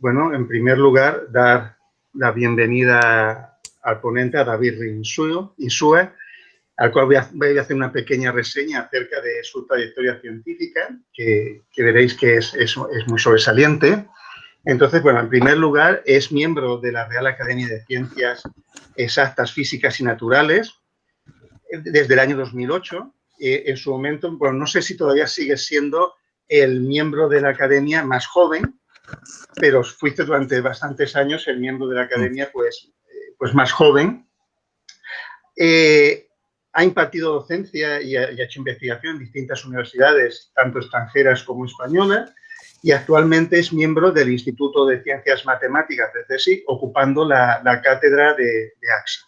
bueno, en primer lugar, dar la bienvenida al ponente, a David Insue, al cual voy a, hacer una pequeña reseña acerca de su trayectoria científica, que, veréis que es, es, muy sobresaliente. Entonces, bueno, en primer lugar, es miembro de la Real Academia de Ciencias Exactas, Físicas y Naturales desde el año 2008. Eh, en su momento, bueno, no sé si todavía sigue siendo el miembro de la Academia más joven, pero fuiste durante bastantes años el miembro de la academia pues, eh, pues más joven. Eh, ha impartido docencia y ha, hecho investigación en distintas universidades, tanto extranjeras como españolas, y actualmente es miembro del Instituto de Ciencias Matemáticas de CSIC, ocupando la, cátedra de, AXA.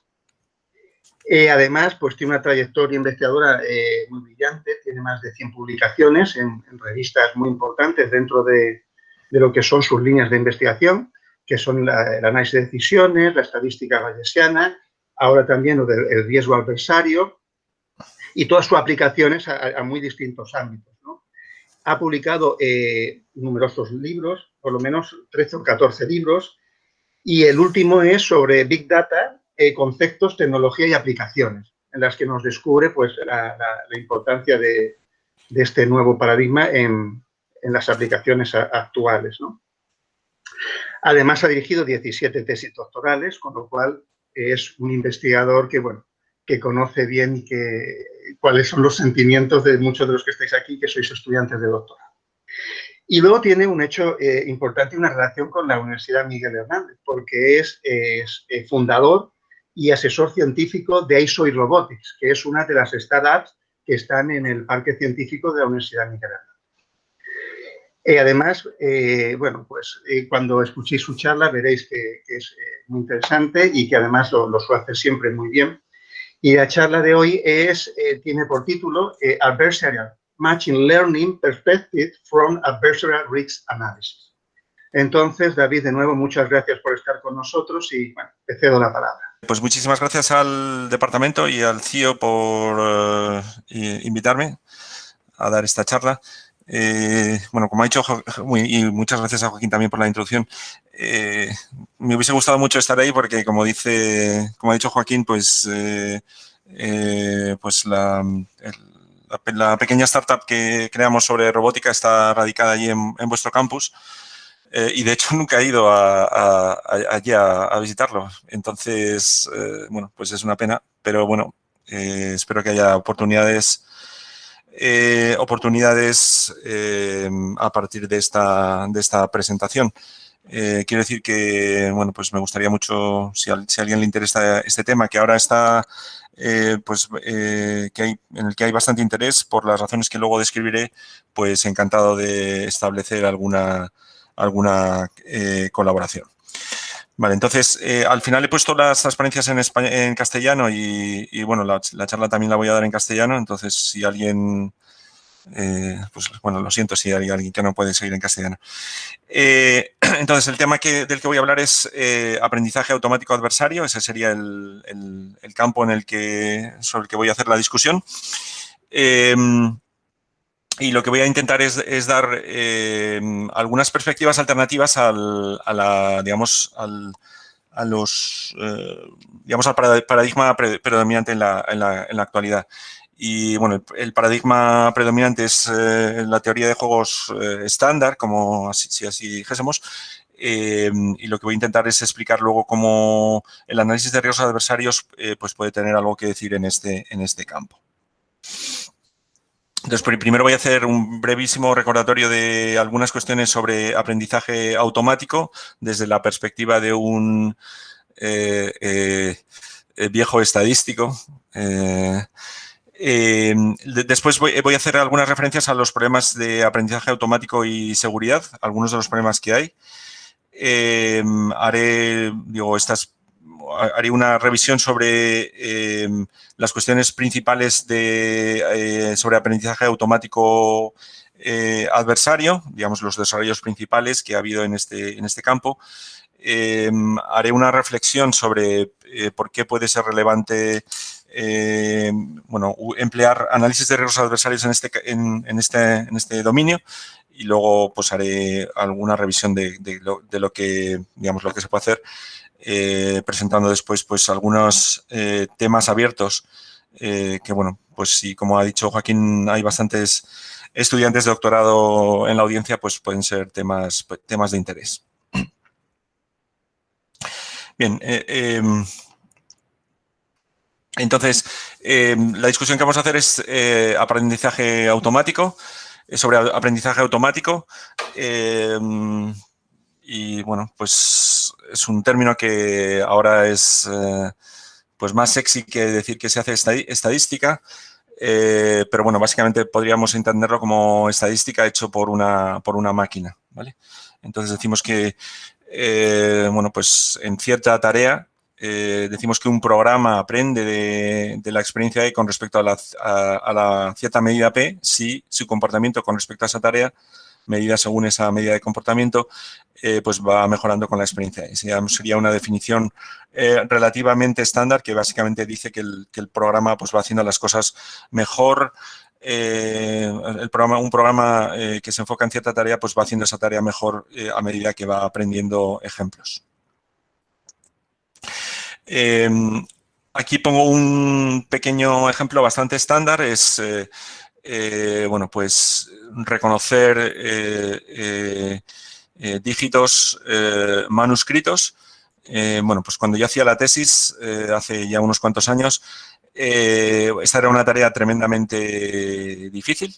Eh, además, pues tiene una trayectoria investigadora muy brillante, tiene más de 100 publicaciones en revistas muy importantes dentro de, de lo que son sus líneas de investigación, que son el análisis de decisiones, la estadística bayesiana, ahora también el riesgo adversario y todas sus aplicaciones a, muy distintos ámbitos. Ha publicado eh, numerosos libros, por lo menos 13 o 14 libros, y el último es sobre Big Data, eh, conceptos, tecnología y aplicaciones, en las que nos descubre pues, la, importancia de, este nuevo paradigma en, en las aplicaciones actuales. Además, ha dirigido 17 tesis doctorales, con lo cual es un investigador que, bueno, que conoce bien que, cuáles son los sentimientos de muchos de los que estáis aquí, que sois estudiantes de doctorado. Y luego tiene un hecho eh, importante, una relación con la Universidad Miguel Hernández, porque es, eh, fundador y asesor científico de ISO y Robotics, que es una de las startups que están en el parque científico de la Universidad Miguel Hernández. Y además, eh, bueno, pues eh, cuando escuchéis su charla veréis que, es eh, muy interesante y que además lo, lo, hacer siempre muy bien. Y la charla de hoy es, tiene por título Adversarial Matching Learning Perspective from Adversarial Risk Analysis. Entonces, David, de nuevo, muchas gracias por estar con nosotros y, bueno, te cedo la palabra. Pues muchísimas gracias al departamento y al CIO por invitarme a dar esta charla. Eh, bueno, como ha dicho, y muchas gracias a Joaquín también por la introducción, eh, me hubiese gustado mucho estar ahí porque, como dice, como ha dicho Joaquín, pues, eh, pues la, pequeña startup que creamos sobre robótica está radicada allí en, vuestro campus y, de hecho, nunca he ido a, allí a, visitarlo. Entonces, bueno, pues es una pena, pero bueno, espero que haya oportunidades eh, oportunidades eh, a partir de esta, de esta presentación. Eh, quiero decir que, bueno, pues me gustaría mucho, si a, alguien le interesa este tema, que ahora está, pues, que hay, en el que hay bastante interés, por las razones que luego describiré, pues encantado de establecer alguna, alguna colaboración. Vale, entonces, al final he puesto las transparencias en, en castellano y, bueno, la, charla también la voy a dar en castellano, entonces si alguien, eh, pues bueno, lo siento si hay alguien que no puede seguir en castellano. Eh, entonces, el tema que, del que voy a hablar es eh, aprendizaje automático adversario, ese sería el, campo en el que, sobre el que voy a hacer la discusión. Y lo que voy a intentar es, dar eh, algunas perspectivas alternativas al, digamos, a los, eh, digamos, al paradigma predominante en la, actualidad. Y bueno, el, paradigma predominante es eh, la teoría de juegos estándar, como así, si así dijésemos, y lo que voy a intentar es explicar luego cómo el análisis de riesgos adversarios pues puede tener algo que decir en este, en este campo. Entonces, primero voy a hacer un brevísimo recordatorio de algunas cuestiones sobre aprendizaje automático desde la perspectiva de un eh, eh, viejo estadístico. Eh, después voy, a hacer algunas referencias a los problemas de aprendizaje automático y seguridad, algunos de los problemas que hay. haré, digo, estas haré una revisión sobre em, las cuestiones principales de, eh, sobre aprendizaje automático eh, adversario, digamos los desarrollos principales que ha habido en este, en este campo. Em, haré una reflexión sobre eh, por qué puede ser relevante bueno, emplear análisis de riesgos adversarios en este, en, este, en este dominio y luego pues haré alguna revisión de, lo, que, digamos, lo que se puede hacer, eh, presentando después pues algunos eh, temas abiertos que, bueno, pues si como ha dicho Joaquín, hay bastantes estudiantes de doctorado en la audiencia, pues pueden ser temas, temas de interés. Bien, em, entonces, em, la discusión que vamos a hacer es eh, aprendizaje automático, eh, sobre aprendizaje automático. Y bueno, pues es un término que ahora es eh, pues más sexy que decir que se hace estadística. pero bueno, básicamente podríamos entenderlo como estadística hecho por una, por una máquina, ¿vale? Entonces decimos que, bueno, pues en cierta tarea eh, decimos que un programa aprende de, la experiencia con respecto a la, cierta medida P si su comportamiento con respecto a esa tarea, medida según esa medida de comportamiento, eh, pues va mejorando con la experiencia. Sería una definición eh, relativamente estándar que básicamente dice que el, programa pues, va haciendo las cosas mejor, programa, un programa que se enfoca en cierta tarea pues va haciendo esa tarea mejor a medida que va aprendiendo ejemplos. Em, aquí pongo un pequeño ejemplo bastante estándar, es, eh, eh, bueno, pues reconocer eh, dígitos manuscritos. bueno, pues cuando yo hacía la tesis, hace ya unos cuantos años, esta era una tarea tremendamente difícil.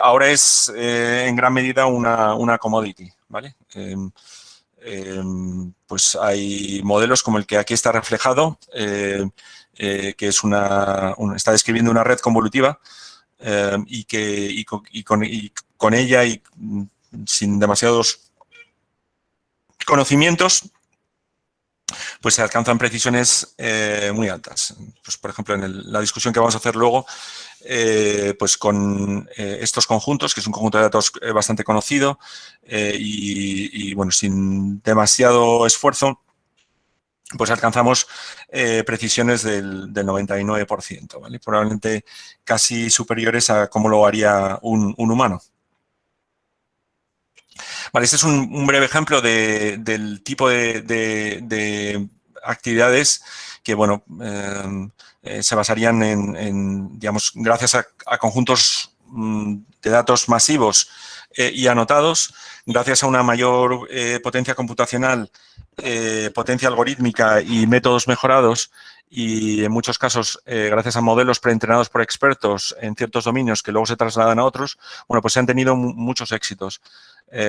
ahora es en gran medida una, una commodity, ¿vale? Em, Em, pues hay modelos como el que aquí está reflejado, eh, eh, que es una, está describiendo una red convolutiva em, y que con, ella y sin demasiados conocimientos, pues se alcanzan precisiones eh, muy altas. Pues, por ejemplo, en la discusión que vamos a hacer luego, eh, pues con eh, estos conjuntos, que es un conjunto de datos eh, bastante conocido y, bueno, sin demasiado esfuerzo, pues alcanzamos precisiones del, 99%, ¿vale? Probablemente casi superiores a cómo lo haría un, humano. Este es un, breve ejemplo del tipo de actividades que, bueno, eh, se basarían en, digamos, gracias a, conjuntos mm, de datos masivos eh, y anotados, gracias a una mayor eh, potencia computacional, potencia algorítmica y métodos mejorados, y en muchos casos, gracias a modelos preentrenados por expertos en ciertos dominios que luego se trasladan a otros, bueno, pues se han tenido muchos éxitos.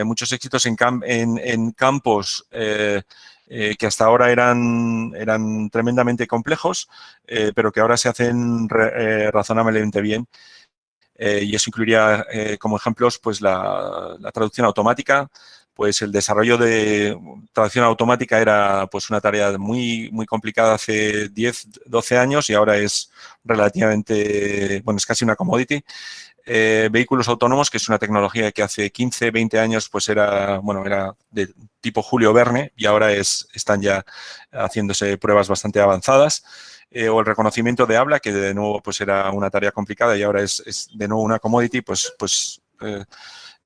muchos éxitos en, campos eh, que hasta ahora eran, eran tremendamente complejos, eh, pero que ahora se hacen eh, razonablemente bien. Y eso incluiría como ejemplos pues la, traducción automática, pues el desarrollo de traducción automática era pues una tarea muy, muy complicada hace 10, 12 años y ahora es relativamente, bueno, es casi una commodity. Eh, vehículos autónomos, que es una tecnología que hace 15, 20 años pues era, bueno, era de tipo Julio Verne y ahora es, están ya haciéndose pruebas bastante avanzadas. Eh, o el reconocimiento de habla, que de nuevo pues era una tarea complicada y ahora es, de nuevo una commodity, pues, pues eh,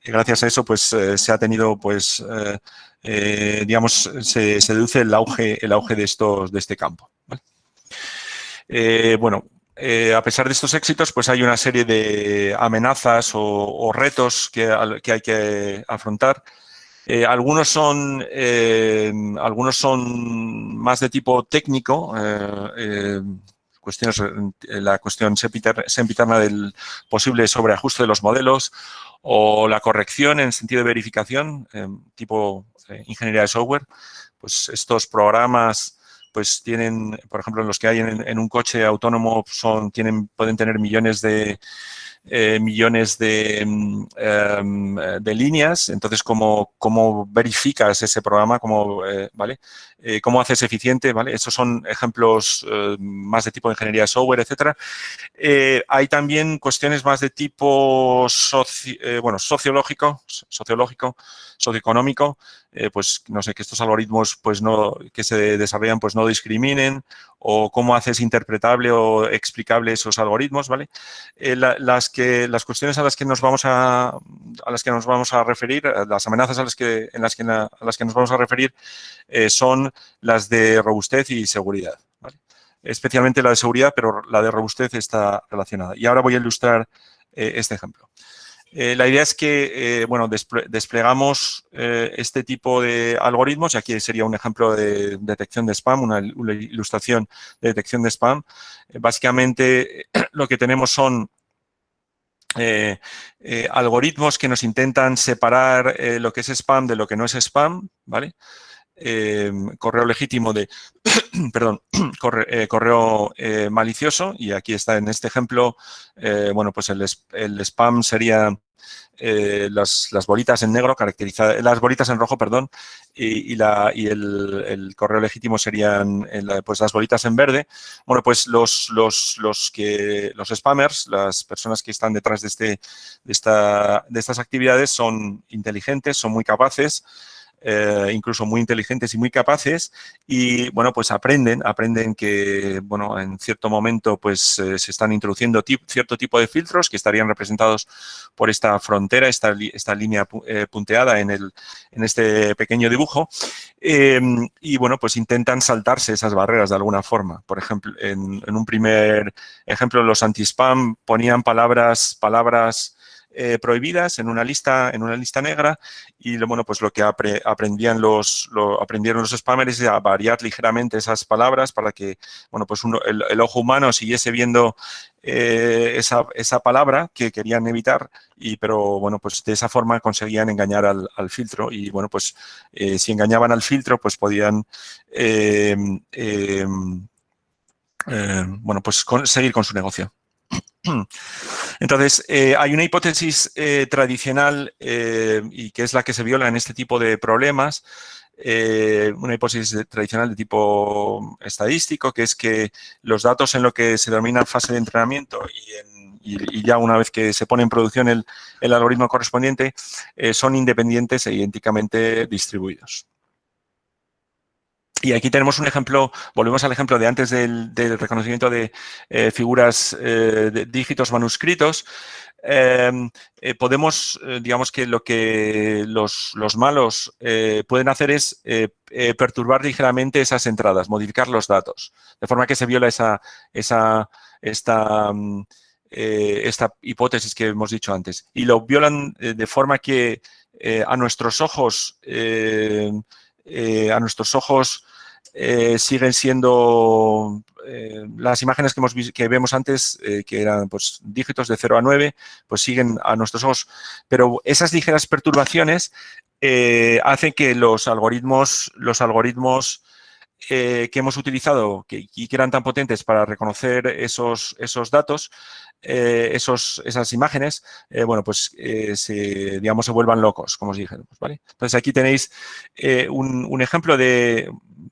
gracias a eso pues se ha tenido pues digamos se, deduce el auge el auge de estos de este campo bueno eh, a pesar de estos éxitos, pues hay una serie de amenazas o, retos que, hay que afrontar. Eh, algunos, son, eh, algunos son más de tipo técnico, cuestiones, la cuestión sempiterna del posible sobreajuste de los modelos o la corrección en sentido de verificación, tipo ingeniería de software. Pues estos programas pues tienen, por ejemplo, los que hay en, un coche autónomo son, tienen, pueden tener millones de, eh, millones de, mm, em, de, líneas. Entonces, ¿cómo, ¿cómo, verificas ese programa? ¿Cómo, eh, ¿vale? Eh, ¿Cómo haces eficiente? ¿vale? Estos son ejemplos más de tipo de ingeniería de software, etcétera. hay también cuestiones más de tipo bueno, sociológico, sociológico, socioeconómico, pues no sé, que estos algoritmos pues no, que se desarrollan pues no discriminen o cómo haces interpretable o explicable esos algoritmos, ¿vale? las que, las cuestiones a las que nos vamos a, a las que nos vamos a referir, las amenazas a las que, en las que, a las que nos vamos a referir son las de robustez y seguridad. Especialmente la de seguridad, pero la de robustez está relacionada. Y ahora voy a ilustrar este ejemplo. Eh, la idea es que, eh, bueno, desplegamos eh, este tipo de algoritmos, y aquí sería un ejemplo de detección de spam, una, ilustración de detección de spam. básicamente, lo que tenemos son algoritmos que nos intentan separar lo que es spam de lo que no es spam, ¿vale? Correo legítimo de, perdón, correo malicioso y aquí está en este ejemplo, bueno, pues el, spam sería eh, las, bolitas en negro, caracterizadas, las bolitas en rojo, perdón, y, la, y el, correo legítimo serían eh, pues las bolitas en verde. Bueno, pues los, los, los, que, los spammers, las personas que están detrás de, este, de, esta, de estas actividades son inteligentes, son muy capaces, eh, incluso muy inteligentes y muy capaces y, bueno, pues aprenden, aprenden que, bueno, en cierto momento, pues eh, se están introduciendo cierto tipo de filtros que estarían representados por esta frontera, esta, esta línea eh, punteada en, el, en este pequeño dibujo em, y, bueno, pues intentan saltarse esas barreras de alguna forma. Por ejemplo, en, en un primer ejemplo, los anti-spam ponían palabras, palabras eh, prohibidas en una lista en una lista negra. Y bueno pues lo que aprendían los aprendieron los spammers es a variar ligeramente esas palabras para que bueno pues el, ojo humano siguiese viendo eh, esa, esa, palabra que querían evitar. Y pero bueno pues de esa forma conseguían engañar al, filtro. Y bueno pues eh, si engañaban al filtro pues podían bueno pues seguir con su negocio. Entonces, eh, hay una hipótesis eh, tradicional eh, y que es la que se viola en este tipo de problemas, una hipótesis tradicional de tipo estadístico, que es que los datos en lo que se denomina fase de entrenamiento y, ya una vez que se pone en producción el, el algoritmo correspondiente, son independientes e idénticamente distribuidos. Y aquí tenemos un ejemplo, volvemos al ejemplo de antes del, reconocimiento de eh, figuras eh, de dígitos manuscritos. Eh, podemos, digamos que lo que los, malos pueden hacer es perturbar ligeramente esas entradas, modificar los datos, de forma que se viola esa, esa, esta, mm, esta hipótesis que hemos dicho antes. Y lo violan de forma que a nuestros ojos, a nuestros ojos eh, siguen siendo eh, las imágenes que, hemos, que vemos antes, eh, que eran pues, dígitos de 0 a 9, pues siguen a nuestros ojos. Pero esas ligeras perturbaciones hacen que los algoritmos, los algoritmos que hemos utilizado que, y que eran tan potentes para reconocer esos, esos datos, esos, esas imágenes, bueno, pues se, digamos, se vuelvan locos, como os dije. ¿vale? Entonces, aquí tenéis un, ejemplo de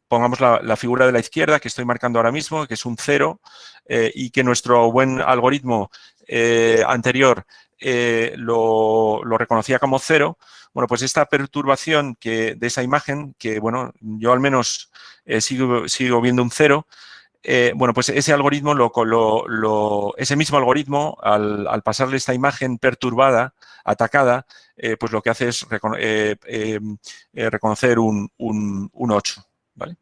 pongamos la, figura de la izquierda que estoy marcando ahora mismo, que es un cero, eh, y que nuestro buen algoritmo eh, anterior eh, lo, reconocía como cero, bueno, pues esta perturbación que, de esa imagen, que bueno, yo al menos sigo, sigo viendo un cero, bueno, pues ese algoritmo, ese mismo algoritmo, al, pasarle esta imagen perturbada, atacada, pues lo que hace es reconocer un, un, un 8. ¿vale?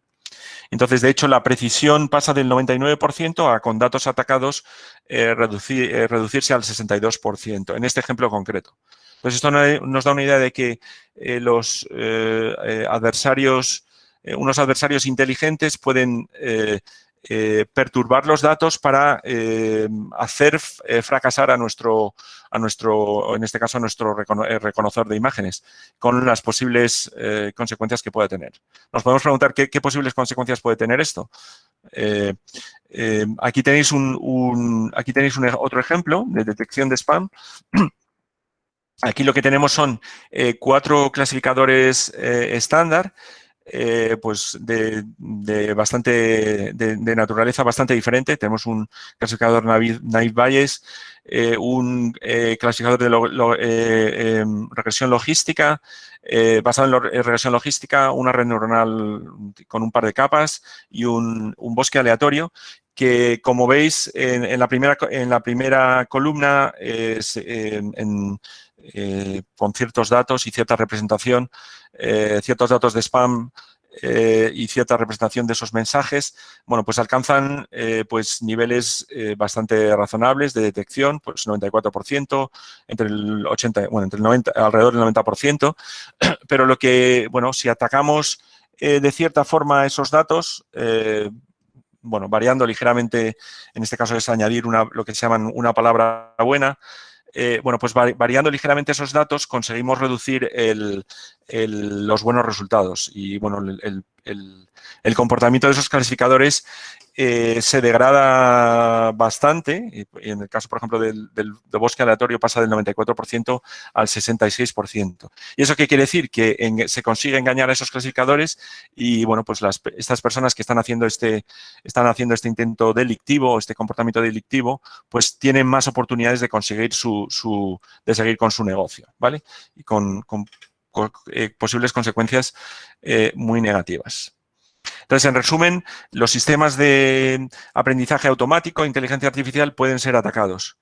Entonces, de hecho, la precisión pasa del 99% a con datos atacados eh, eh, reducirse al 62%, en este ejemplo concreto. Entonces, esto nos da una idea de que eh, los adversarios, unos adversarios inteligentes pueden eh, perturbar los datos para eh, hacer eh, fracasar a nuestro, a nuestro, en este caso, a nuestro reconocedor de imágenes, con las posibles consecuencias que puede tener. Nos podemos preguntar qué, posibles consecuencias puede tener esto. aquí tenéis, un, aquí tenéis otro ejemplo de detección de spam. Aquí lo que tenemos son cuatro clasificadores estándar eh, pues de, bastante de, naturaleza bastante diferente. Tenemos un clasificador Naive Bayes, eh, un eh, clasificador de em, regresión logística, basado en, regresión logística, una red neuronal con un par de capas y un, bosque aleatorio. que como veis en, la, primera, en la primera columna con ciertos datos y cierta representación, ciertos datos de spam eh, y cierta representación de esos mensajes, bueno, pues alcanzan eh, pues niveles eh, bastante razonables de detección, pues 94%, entre el 80, bueno, entre el 90, alrededor del 90%, pero lo que, bueno, si atacamos de cierta forma esos datos, bueno, variando ligeramente, en este caso es añadir una, lo que se llaman una palabra buena, eh, bueno, pues variando ligeramente esos datos conseguimos reducir los buenos resultados. Y, bueno, el, comportamiento de esos clasificadores eh, se degrada bastante, y en el caso, por ejemplo, del, bosque aleatorio pasa del 94% al 66%. ¿Y eso qué quiere decir? Que se consigue engañar a esos clasificadores y, bueno, pues estas personas que están haciendo, este, están haciendo este intento delictivo, este comportamiento delictivo, pues tienen más oportunidades de conseguir su, de seguir con su negocio, ¿vale? Y con, eh, posibles consecuencias eh, muy negativas. Entonces, en resumen, los sistemas de aprendizaje automático, inteligencia artificial, pueden ser atacados.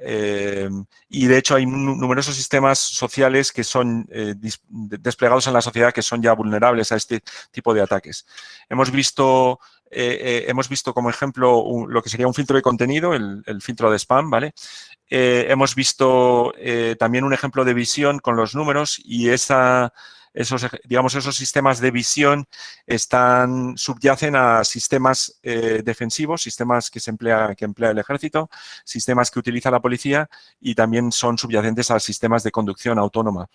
Eh, y de hecho hay numerosos sistemas sociales que son eh, desplegados en la sociedad que son ya vulnerables a este tipo de ataques. Hemos visto, eh, hemos visto como ejemplo lo que sería un filtro de contenido, el filtro de spam, ¿vale? hemos visto también un ejemplo de visión con los números y esa esos, digamos, esos sistemas de visión están, subyacen a sistemas eh, defensivos, sistemas que, se emplea, que emplea el ejército, sistemas que utiliza la policía y también son subyacentes a sistemas de conducción autónoma.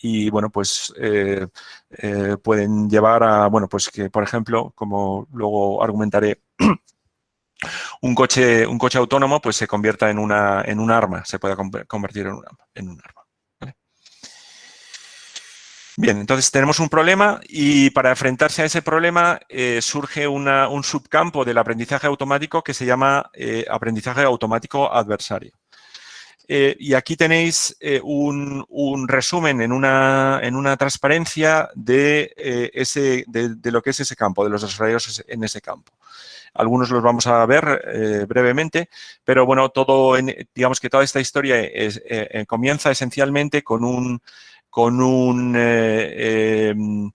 Y, bueno, pues eh, eh, pueden llevar a, bueno, pues que, por ejemplo, como luego argumentaré, un coche, un coche autónomo pues se convierta en, una, en un arma, se pueda convertir en, en un arma. Bien, entonces tenemos un problema y para enfrentarse a ese problema eh, surge un subcampo del aprendizaje automático que se llama eh, aprendizaje automático adversario. Eh, y aquí tenéis un, resumen en una, en una transparencia de, ese, de, lo que es ese campo, de los desarrollos en ese campo. Algunos los vamos a ver brevemente, pero bueno, todo, digamos que toda esta historia comienza esencialmente con un con un, eh, em,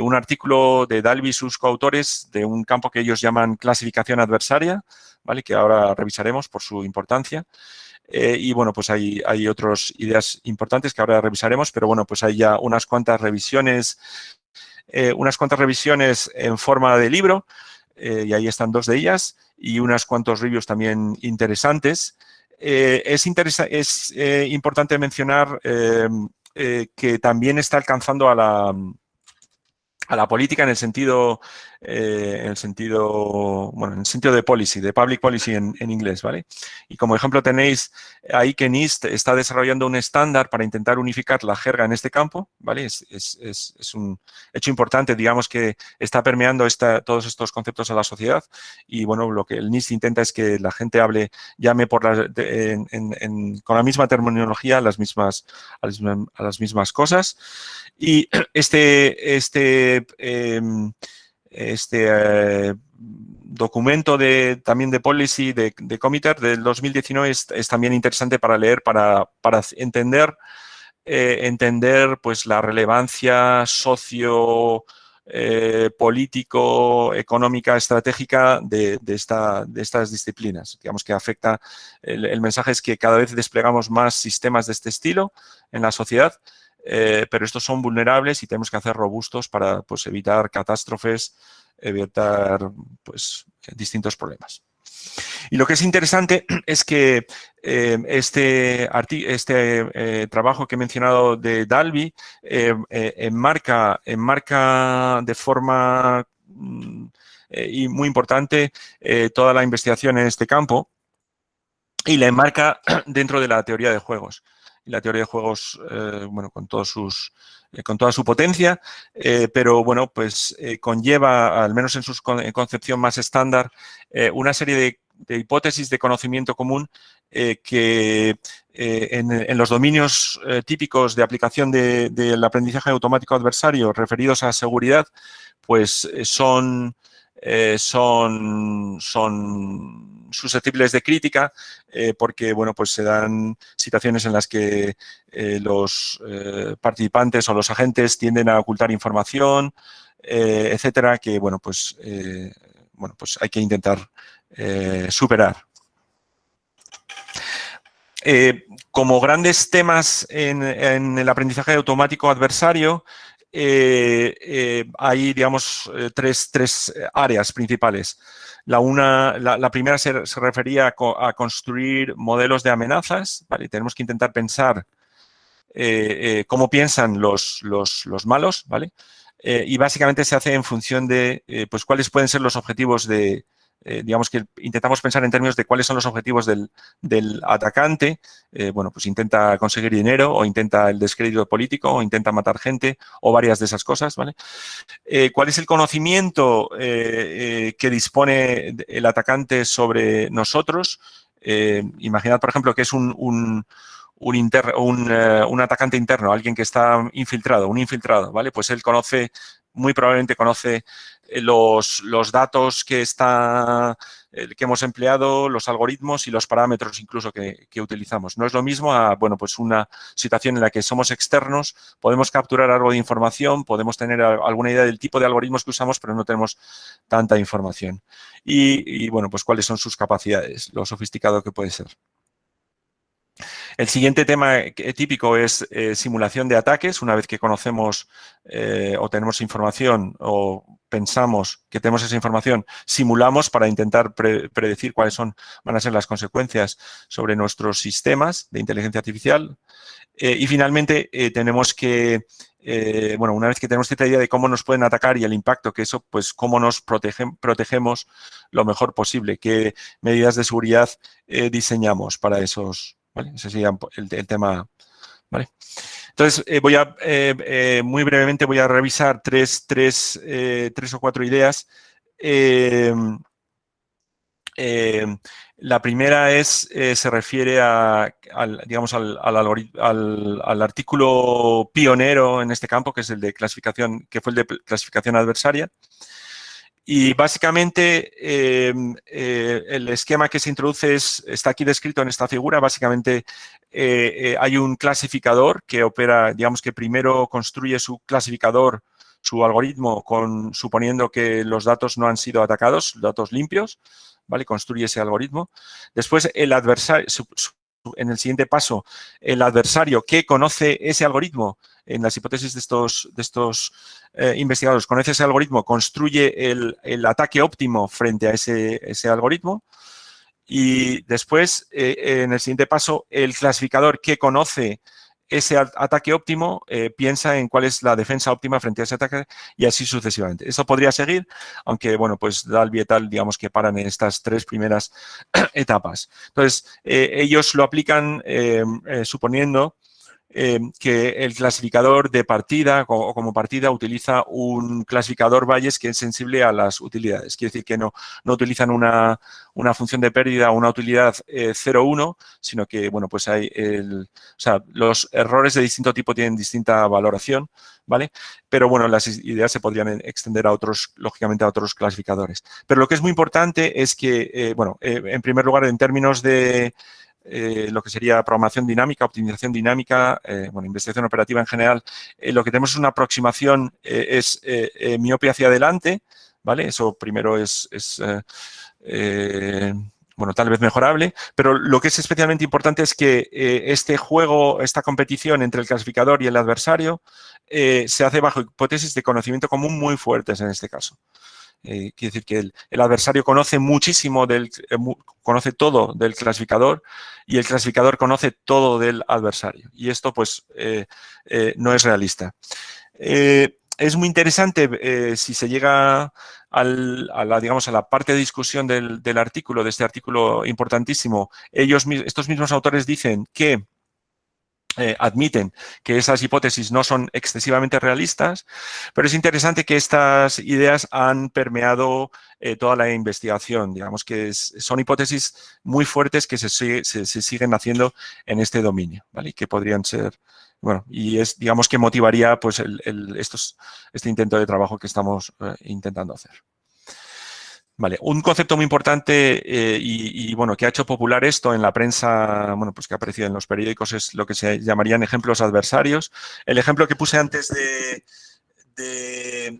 un artículo de Dalby y sus coautores de un campo que ellos llaman clasificación adversaria, ¿vale? que ahora revisaremos por su importancia. Eh, y bueno, pues hay, hay otras ideas importantes que ahora revisaremos, pero bueno, pues hay ya unas cuantas revisiones, eh, unas cuantas revisiones en forma de libro, y ahí están dos de ellas, y unas cuantos reviews también interesantes. es, es importante mencionar em, eh, que también está alcanzando a la, a la política en el sentido eh, en el sentido, bueno, en el sentido de policy, de public policy en, inglés, ¿vale? Y como ejemplo tenéis ahí que NIST está desarrollando un estándar para intentar unificar la jerga en este campo, ¿vale? Es, es, es, un hecho importante, digamos, que está permeando esta, todos estos conceptos a la sociedad y, bueno, lo que el NIST intenta es que la gente hable, llame por con la misma terminología las mismas, a las, mismas cosas. Y este, este em, este eh, documento de, también de policy de, de Comiter del 2019 es, también interesante para leer, para, entender, eh, entender pues, la relevancia socio, eh, político, económica, estratégica de, esta, de, estas disciplinas. Digamos que afecta, el, mensaje es que cada vez desplegamos más sistemas de este estilo en la sociedad, pero estos son vulnerables y tenemos que hacer robustos para pues, evitar catástrofes, evitar pues, distintos problemas. Y lo que es interesante es que eh, este, este eh, trabajo que he mencionado de Dalby eh, enmarca, enmarca de forma mm, y muy importante toda la investigación en este campo y la enmarca dentro de la teoría de juegos la teoría de juegos, eh, bueno, con todos sus eh, con toda su potencia, eh, pero bueno, pues conlleva, al menos en su concepción más estándar, una serie de, hipótesis de conocimiento común que en, los dominios típicos de aplicación del aprendizaje automático adversario referidos a seguridad, pues son son, son susceptibles de crítica porque, bueno, pues se dan situaciones en las que los participantes o los agentes tienden a ocultar información, etcétera, que, bueno, pues, bueno, pues hay que intentar superar. Eh, como grandes temas en, el aprendizaje automático adversario, eh, eh, hay, digamos, tres, áreas principales. La, una, la, primera se, refería a, construir modelos de amenazas. Tenemos que intentar pensar cómo piensan los, los, los malos. ¿vale? y básicamente se hace en función de pues, cuáles pueden ser los objetivos de, eh, digamos que intentamos pensar en términos de cuáles son los objetivos del, atacante, eh, bueno, pues intenta conseguir dinero o intenta el descrédito político o intenta matar gente o varias de esas cosas, ¿vale? Eh, ¿Cuál es el conocimiento que dispone el atacante sobre nosotros? imaginad, por ejemplo, que es un, un un, atacante interno, alguien que está infiltrado, un infiltrado, ¿vale? Pues él conoce, muy probablemente conoce los, los datos que, está, eh, que hemos empleado, los algoritmos y los parámetros incluso que, utilizamos. No es lo mismo a bueno, pues una situación en la que somos externos, podemos capturar algo de información, podemos tener alguna idea del tipo de algoritmos que usamos, pero no tenemos tanta información. Y, y bueno, pues cuáles son sus capacidades, lo sofisticado que puede ser. El siguiente tema típico es eh, simulación de ataques. Una vez que conocemos eh, o tenemos información o pensamos que tenemos esa información, simulamos para intentar predecir cuáles son, van a ser las consecuencias sobre nuestros sistemas de inteligencia artificial. Eh, y finalmente tenemos que, bueno, una vez que tenemos cierta idea de cómo nos pueden atacar y el impacto que eso, pues cómo nos protegemos lo mejor posible, qué medidas de seguridad diseñamos para esos, ese sería el, tema, ¿vale? Entonces, eh, voy a, eh, eh, muy brevemente voy a revisar tres, tres, tres o cuatro ideas. la primera es, se refiere a, al, digamos, al, al, artículo pionero en este campo, que es el de clasificación, que fue el de clasificación adversaria. Y básicamente eh, eh, el esquema que se introduce está aquí descrito en esta figura. Básicamente eh, hay un clasificador que opera, digamos que primero construye su clasificador, su algoritmo, suponiendo que los datos no han sido atacados, datos limpios, ¿vale? Construye ese algoritmo. Después el adversario, en el siguiente paso, el adversario que conoce ese algoritmo, en las hipótesis de estos, de estos eh, investigadores, conoce ese algoritmo, construye el, ataque óptimo frente a ese, ese algoritmo y después, eh, en el siguiente paso, el clasificador que conoce ese ataque óptimo eh, piensa en cuál es la defensa óptima frente a ese ataque y así sucesivamente. Eso podría seguir, aunque, bueno, pues Dalby y tal, digamos que paran en estas tres primeras etapas. Entonces, ellos lo aplican suponiendo Em, que el clasificador de partida o como partida utiliza un clasificador Bayes que es sensible a las utilidades. Quiere decir que no, no utilizan una, una función de pérdida o una utilidad 0,1, eh, sino que, bueno, pues hay el, o sea, los errores de distinto tipo tienen distinta valoración, ¿vale? Pero, bueno, las ideas se podrían extender a otros, lógicamente, a otros clasificadores. Pero lo que es muy importante es que, eh, bueno, eh, en primer lugar, en términos de eh, lo que sería programación dinámica, optimización dinámica, eh, bueno, investigación operativa en general, eh, lo que tenemos es una aproximación, es miopia hacia adelante, ¿vale? Eso primero es, es bueno, tal vez mejorable, pero lo que es especialmente importante es que este juego, esta competición entre el clasificador y el adversario se hace bajo hipótesis de conocimiento común muy fuertes en este caso. Eh, quiere decir que el, adversario conoce muchísimo, del, eh, conoce todo del clasificador y el clasificador conoce todo del adversario. Y esto, pues, eh, no es realista. es muy interesante si se llega a, la, digamos, a la parte de discusión del, del artículo, de este artículo importantísimo. Ellos, estos mismos autores dicen que eh, admiten que esas hipótesis no son excesivamente realistas, pero es interesante que estas ideas han permeado eh, toda la investigación. Digamos que son hipótesis muy fuertes que se, siguen haciendo en este dominio, ¿vale? Y que podrían ser, bueno, y es, digamos, que motivaría pues este intento de trabajo que estamos eh, intentando hacer. Vale, un concepto muy importante eh, y, bueno, que ha hecho popular esto en la prensa, bueno, pues que ha aparecido en los periódicos es lo que se llamarían ejemplos adversarios. El ejemplo que puse antes de, eh,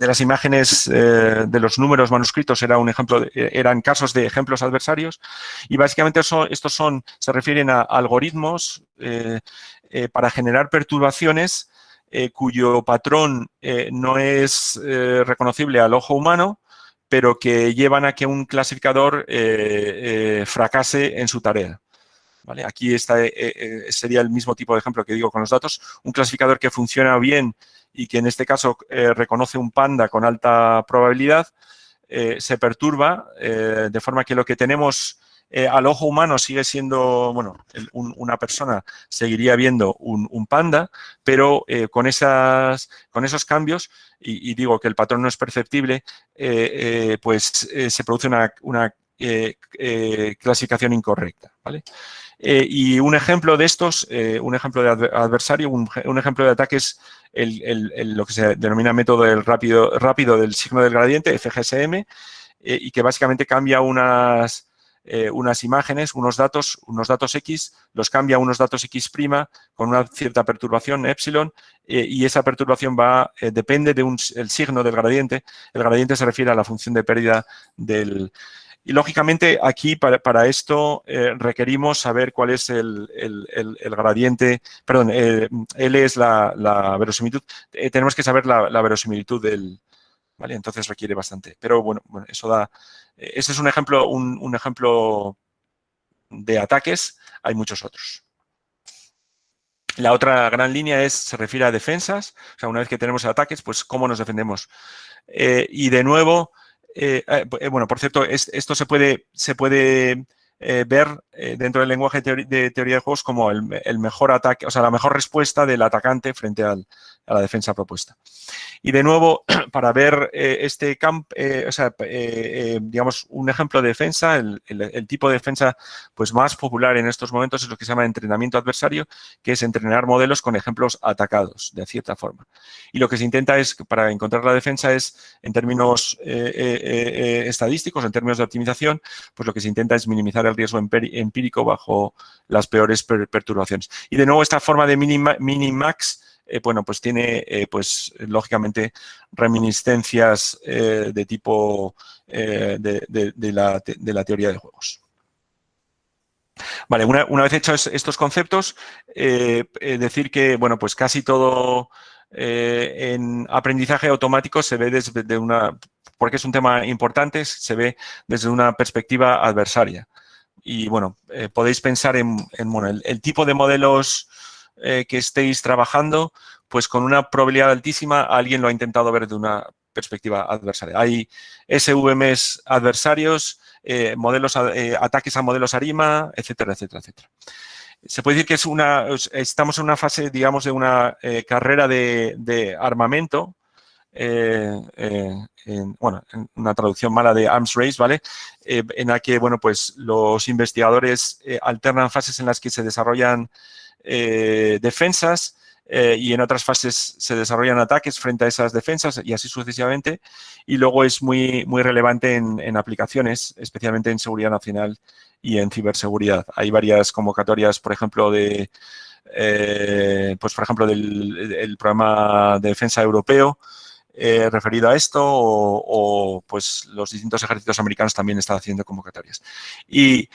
las imágenes eh, de los números manuscritos era un ejemplo, eran casos de ejemplos adversarios y básicamente estos son, se refieren a algoritmos para generar perturbaciones cuyo patrón no es reconocible al ojo humano, pero que llevan a que un clasificador eh, eh, fracase en su tarea. ¿Vale? Aquí eh, sería el mismo tipo de ejemplo que digo con los datos. Un clasificador que funciona bien y que en este caso reconoce un panda con alta probabilidad, se perturba de forma que lo que tenemos al ojo humano sigue siendo, bueno, una persona seguiría viendo un, panda, pero con, esas, con esos cambios y, digo que el patrón no es perceptible, eh, eh, pues eh, se produce una, clasificación incorrecta. y un ejemplo de estos, un ejemplo de adversario, un, ejemplo de ataque es lo que se denomina método del rápido, rápido del signo del gradiente, FGSM, y que básicamente cambia unas, eh, unas imágenes, unos datos, unos datos X, los cambia a unos datos X' con una cierta perturbación, epsilon, eh, y esa perturbación va, eh, depende del signo del gradiente. El gradiente se refiere a la función de pérdida del... Y lógicamente aquí para, esto requerimos saber cuál es el, gradiente, perdón, L es la, verosimilitud, tenemos que saber la, la verosimilitud del, ¿vale? Entonces requiere bastante. Pero bueno, eso da... Eh, ese es un ejemplo, un, ejemplo de ataques, hay muchos otros. La otra gran línea es, se refiere a defensas, o sea, una vez que tenemos ataques, pues cómo nos defendemos. Eh, y de nuevo, eh, bueno, por cierto, esto se puede, se puede ver dentro del lenguaje de teoría de juegos como el, mejor ataque, o sea, la mejor respuesta del atacante frente a la defensa propuesta. Y de nuevo, para ver eh, este campo, eh, eh, digamos, un ejemplo de defensa, el, tipo de defensa pues, más popular en estos momentos es lo que se llama entrenamiento adversario, que es entrenar modelos con ejemplos atacados, de cierta forma. Y lo que se intenta es, para encontrar la defensa es, en términos estadísticos, en términos de optimización, pues lo que se intenta es minimizar el riesgo empírico bajo las peores perturbaciones. Y de nuevo, esta forma de mini-max eh, bueno, pues tiene, eh, pues lógicamente, reminiscencias eh, de tipo de, la, teoría de juegos. Vale, una, vez hechos estos conceptos, decir que, bueno, pues casi todo en aprendizaje automático se ve desde una, porque es un tema importante, se ve desde una perspectiva adversaria. Y bueno, podéis pensar en, el, tipo de modelos eh, que estéis trabajando, pues con una probabilidad altísima alguien lo ha intentado ver de una perspectiva adversaria. Hay SVMs adversarios, eh, modelos, eh, ataques a modelos ARIMA, etcétera, etcétera, etcétera. Se puede decir que es una, estamos en una fase, digamos, de una carrera de, armamento, bueno, en una traducción mala de arms race, ¿vale? en la que, bueno, pues los investigadores alternan fases en las que se desarrollan eh, defensas eh, y en otras fases se desarrollan ataques frente a esas defensas y así sucesivamente. Y luego es muy, muy relevante en, aplicaciones, especialmente en seguridad nacional y en ciberseguridad. Hay varias convocatorias, por ejemplo, de, eh, pues por ejemplo, del programa de defensa europeo, referido a esto o, pues los distintos ejércitos americanos también están haciendo convocatorias. Y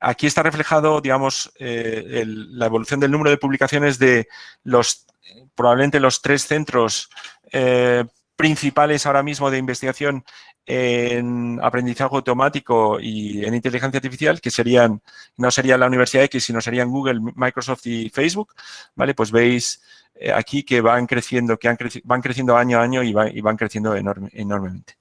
Aquí está reflejado, digamos, eh, la evolución del número de publicaciones de los, probablemente los tres centros eh, principales ahora mismo de investigación en aprendizaje automático y en inteligencia artificial, que serían, no sería la Universidad X, sino serían Google, Microsoft y Facebook, ¿vale? Pues veis eh, aquí que van creciendo, que van creciendo año a año y, van creciendo enormemente.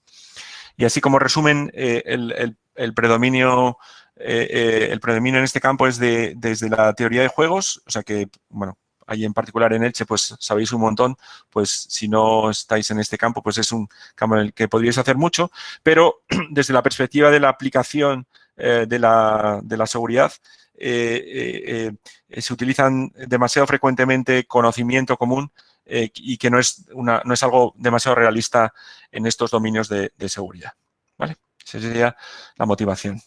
Y así como resumen, el predominio eh, eh, el predominio en este campo es de, desde la teoría de juegos, o sea que, bueno, ahí en particular en Elche, pues sabéis un montón, pues si no estáis en este campo, pues es un campo en el que podríais hacer mucho, pero desde la perspectiva de la aplicación eh, de, la, de, la, seguridad, se utilizan demasiado frecuentemente conocimiento común y que no es, una, no es algo demasiado realista en estos dominios de seguridad. ¿vale? Esa sería la motivación.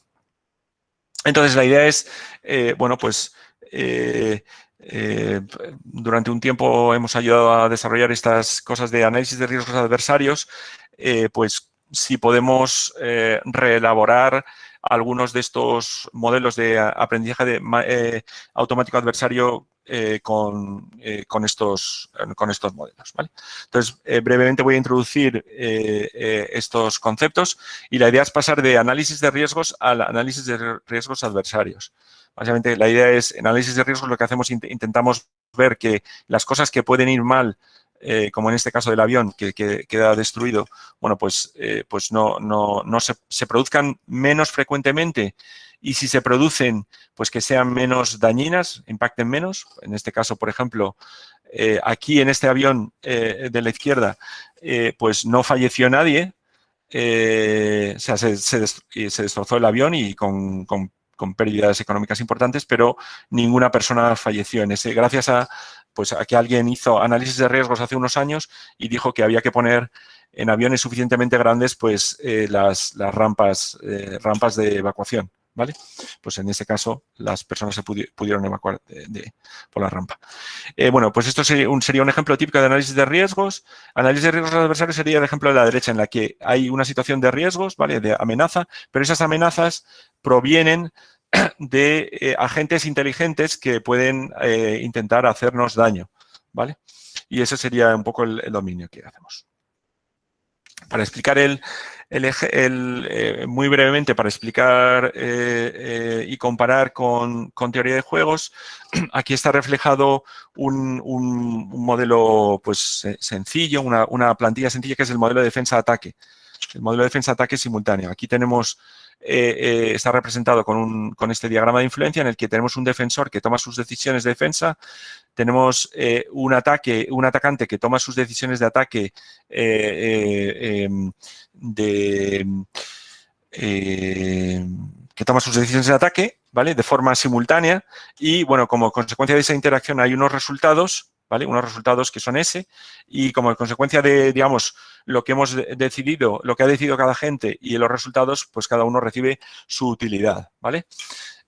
Entonces, la idea es, eh, bueno, pues eh, eh, durante un tiempo hemos ayudado a desarrollar estas cosas de análisis de riesgos adversarios, pues si podemos reelaborar algunos de estos modelos de aprendizaje de, automático adversario con, con, estos, con estos modelos. Entonces, brevemente voy a introducir estos conceptos y la idea es pasar de análisis de riesgos al análisis de riesgos adversarios. Básicamente, la idea es, en análisis de riesgos, lo que hacemos, intentamos ver que las cosas que pueden ir mal, eh, como en este caso del avión, que, queda destruido, bueno, pues, eh, pues no, no, no se, produzcan menos frecuentemente. Y si se producen, pues que sean menos dañinas, impacten menos. En este caso, por ejemplo, eh, aquí en este avión de la izquierda, pues no falleció nadie, o sea, se, se, destrozó el avión y con, con con pérdidas económicas importantes, pero ninguna persona falleció. En ese, gracias a, pues, a que alguien hizo análisis de riesgos hace unos años y dijo que había que poner en aviones suficientemente grandes pues, eh, las, las rampas, eh, rampas de evacuación. ¿vale? Pues en ese caso las personas se pudieron evacuar por la rampa. Eh, bueno, pues esto sería un, sería un, ejemplo típico de análisis de riesgos. Análisis de riesgos adversarios sería el ejemplo de la derecha en la que hay una situación de riesgos, ¿vale? De amenaza, pero esas amenazas provienen de eh, agentes inteligentes que pueden eh, intentar hacernos daño, ¿vale? Y ese sería un poco el dominio que hacemos. Para explicar el, el, eh, muy brevemente para explicar y comparar con, teoría de juegos, aquí está reflejado un, modelo pues, sencillo, una, una, plantilla sencilla que es el modelo de defensa-ataque. El modelo de defensa-ataque simultáneo. Aquí tenemos eh, eh, está representado con, con, este diagrama de influencia en el que tenemos un defensor que toma sus decisiones de defensa, tenemos eh, un ataque, un atacante que toma sus decisiones de ataque em, de, que toma sus decisiones de ataque, ¿vale? De forma simultánea y, bueno, como consecuencia de esa interacción hay unos resultados ¿vale? Unos resultados que son ese y como consecuencia de, digamos, lo que hemos decidido, lo que ha decidido cada gente y los resultados, pues cada uno recibe su utilidad, ¿vale?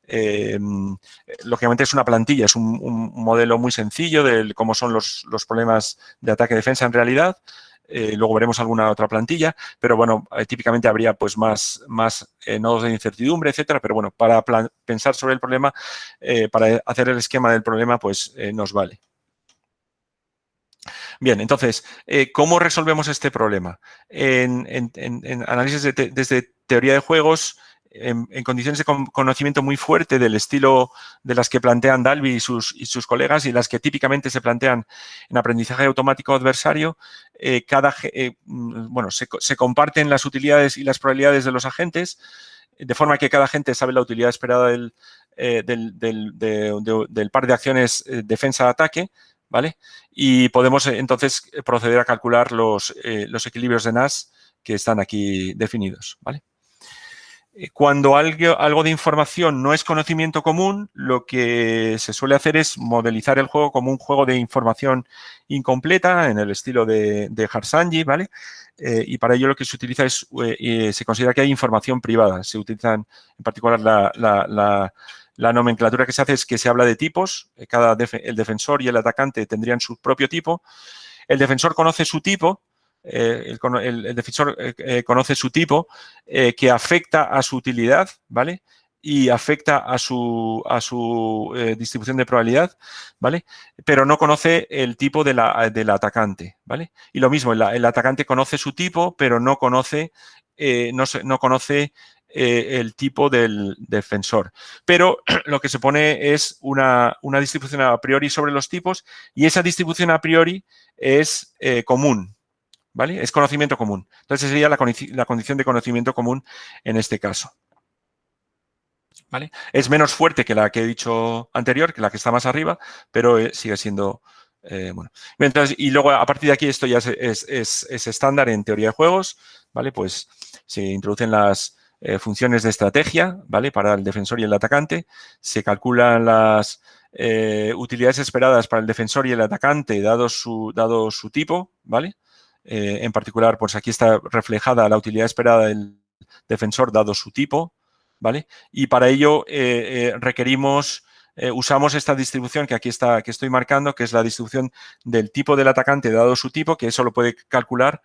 Em, lógicamente es una plantilla, es un, modelo muy sencillo de cómo son los, problemas de ataque-defensa en realidad. Eh, luego veremos alguna otra plantilla, pero bueno, eh, típicamente habría pues más, más eh, nodos de incertidumbre, etcétera, pero bueno, para pensar sobre el problema, para hacer el esquema del problema, pues nos vale. Bien, entonces, eh, ¿cómo resolvemos este problema? En, análisis desde teoría de juegos, en, condiciones de conocimiento muy fuerte del estilo de las que plantean Dalby y sus, colegas y las que típicamente se plantean en aprendizaje automático adversario, eh, cada, eh, mm, bueno, se, comparten las utilidades y las probabilidades de los agentes, de forma que cada agente sabe la utilidad esperada del, del par de acciones defensa-ataque, ¿vale? Y podemos eh, entonces eh, proceder a calcular los, eh, equilibrios de Nash que están aquí definidos, ¿vale? Cuando algo, de información no es conocimiento común, lo que se suele hacer es modelizar el juego como un juego de información incompleta en el estilo de, de Harsanji, ¿vale? y para ello lo que se utiliza es, se considera que hay información privada. Se utilizan en particular la la nomenclatura que se hace es que se habla de tipos, eh, cada el defensor y el atacante tendrían su propio tipo. El defensor conoce su tipo, eh, el, defensor eh, conoce su tipo que afecta a su utilidad, ¿vale? Y afecta a su, a su distribución de probabilidad, ¿vale? Pero no conoce el tipo de la, del atacante, ¿vale? Y lo mismo, el, atacante conoce su tipo, pero no conoce, no, no conoce eh, el tipo del defensor. Pero lo que se pone es una, distribución a priori sobre los tipos y esa distribución a priori es eh, común, ¿vale? Es conocimiento común. Entonces sería la, condición de conocimiento común en este caso. ¿Vale? Es menos fuerte que la que he dicho anterior, que la que está más arriba, pero eh, sigue siendo bueno. Y luego, a partir de aquí, esto ya es, es, estándar en teoría de juegos, ¿vale? Pues se introducen las, eh, funciones de estrategia, ¿vale? Para el defensor y el atacante. Se calculan las eh, utilidades esperadas para el defensor y el atacante, dado su, dado su tipo, ¿vale? Eh, en particular, pues aquí está reflejada la utilidad esperada del, defensor dado su tipo, ¿vale? Y para ello requerimos, usamos esta distribución que aquí está, que estoy marcando, que es la distribución del tipo del atacante dado su tipo, que eso lo puede calcular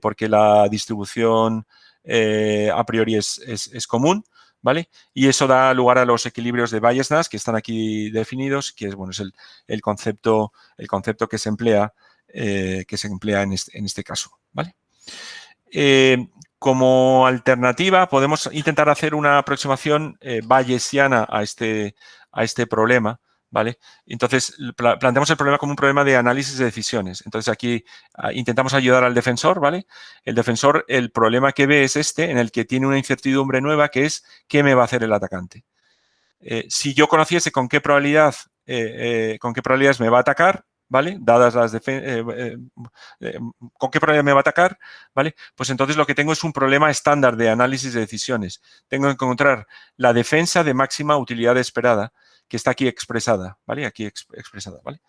porque la distribución a priori es, común, ¿vale? Y eso da lugar a los equilibrios de Bayes-Nash que están aquí definidos, que es, bueno, es el, concepto, el concepto que se emplea, eh, que se emplea en este, en este caso, ¿vale? Eh, como alternativa, podemos intentar hacer una aproximación eh, bayesiana a este, a este problema, ¿vale? Entonces, planteamos el problema como un problema de análisis de decisiones. Entonces, aquí ah, intentamos ayudar al defensor, ¿vale? El defensor, el problema que ve es este, en el que tiene una incertidumbre nueva, que es ¿qué me va a hacer el atacante? Eh, si yo conociese con qué probabilidad, eh, eh, con qué probabilidades me va a atacar, ¿vale? Dadas las con qué probabilidad me va a atacar, ¿vale? Pues entonces lo que tengo es un problema estándar de análisis de decisiones. Tengo que encontrar la defensa de máxima utilidad esperada que está aquí expresada, ¿vale? Aquí expresada, ¿vale?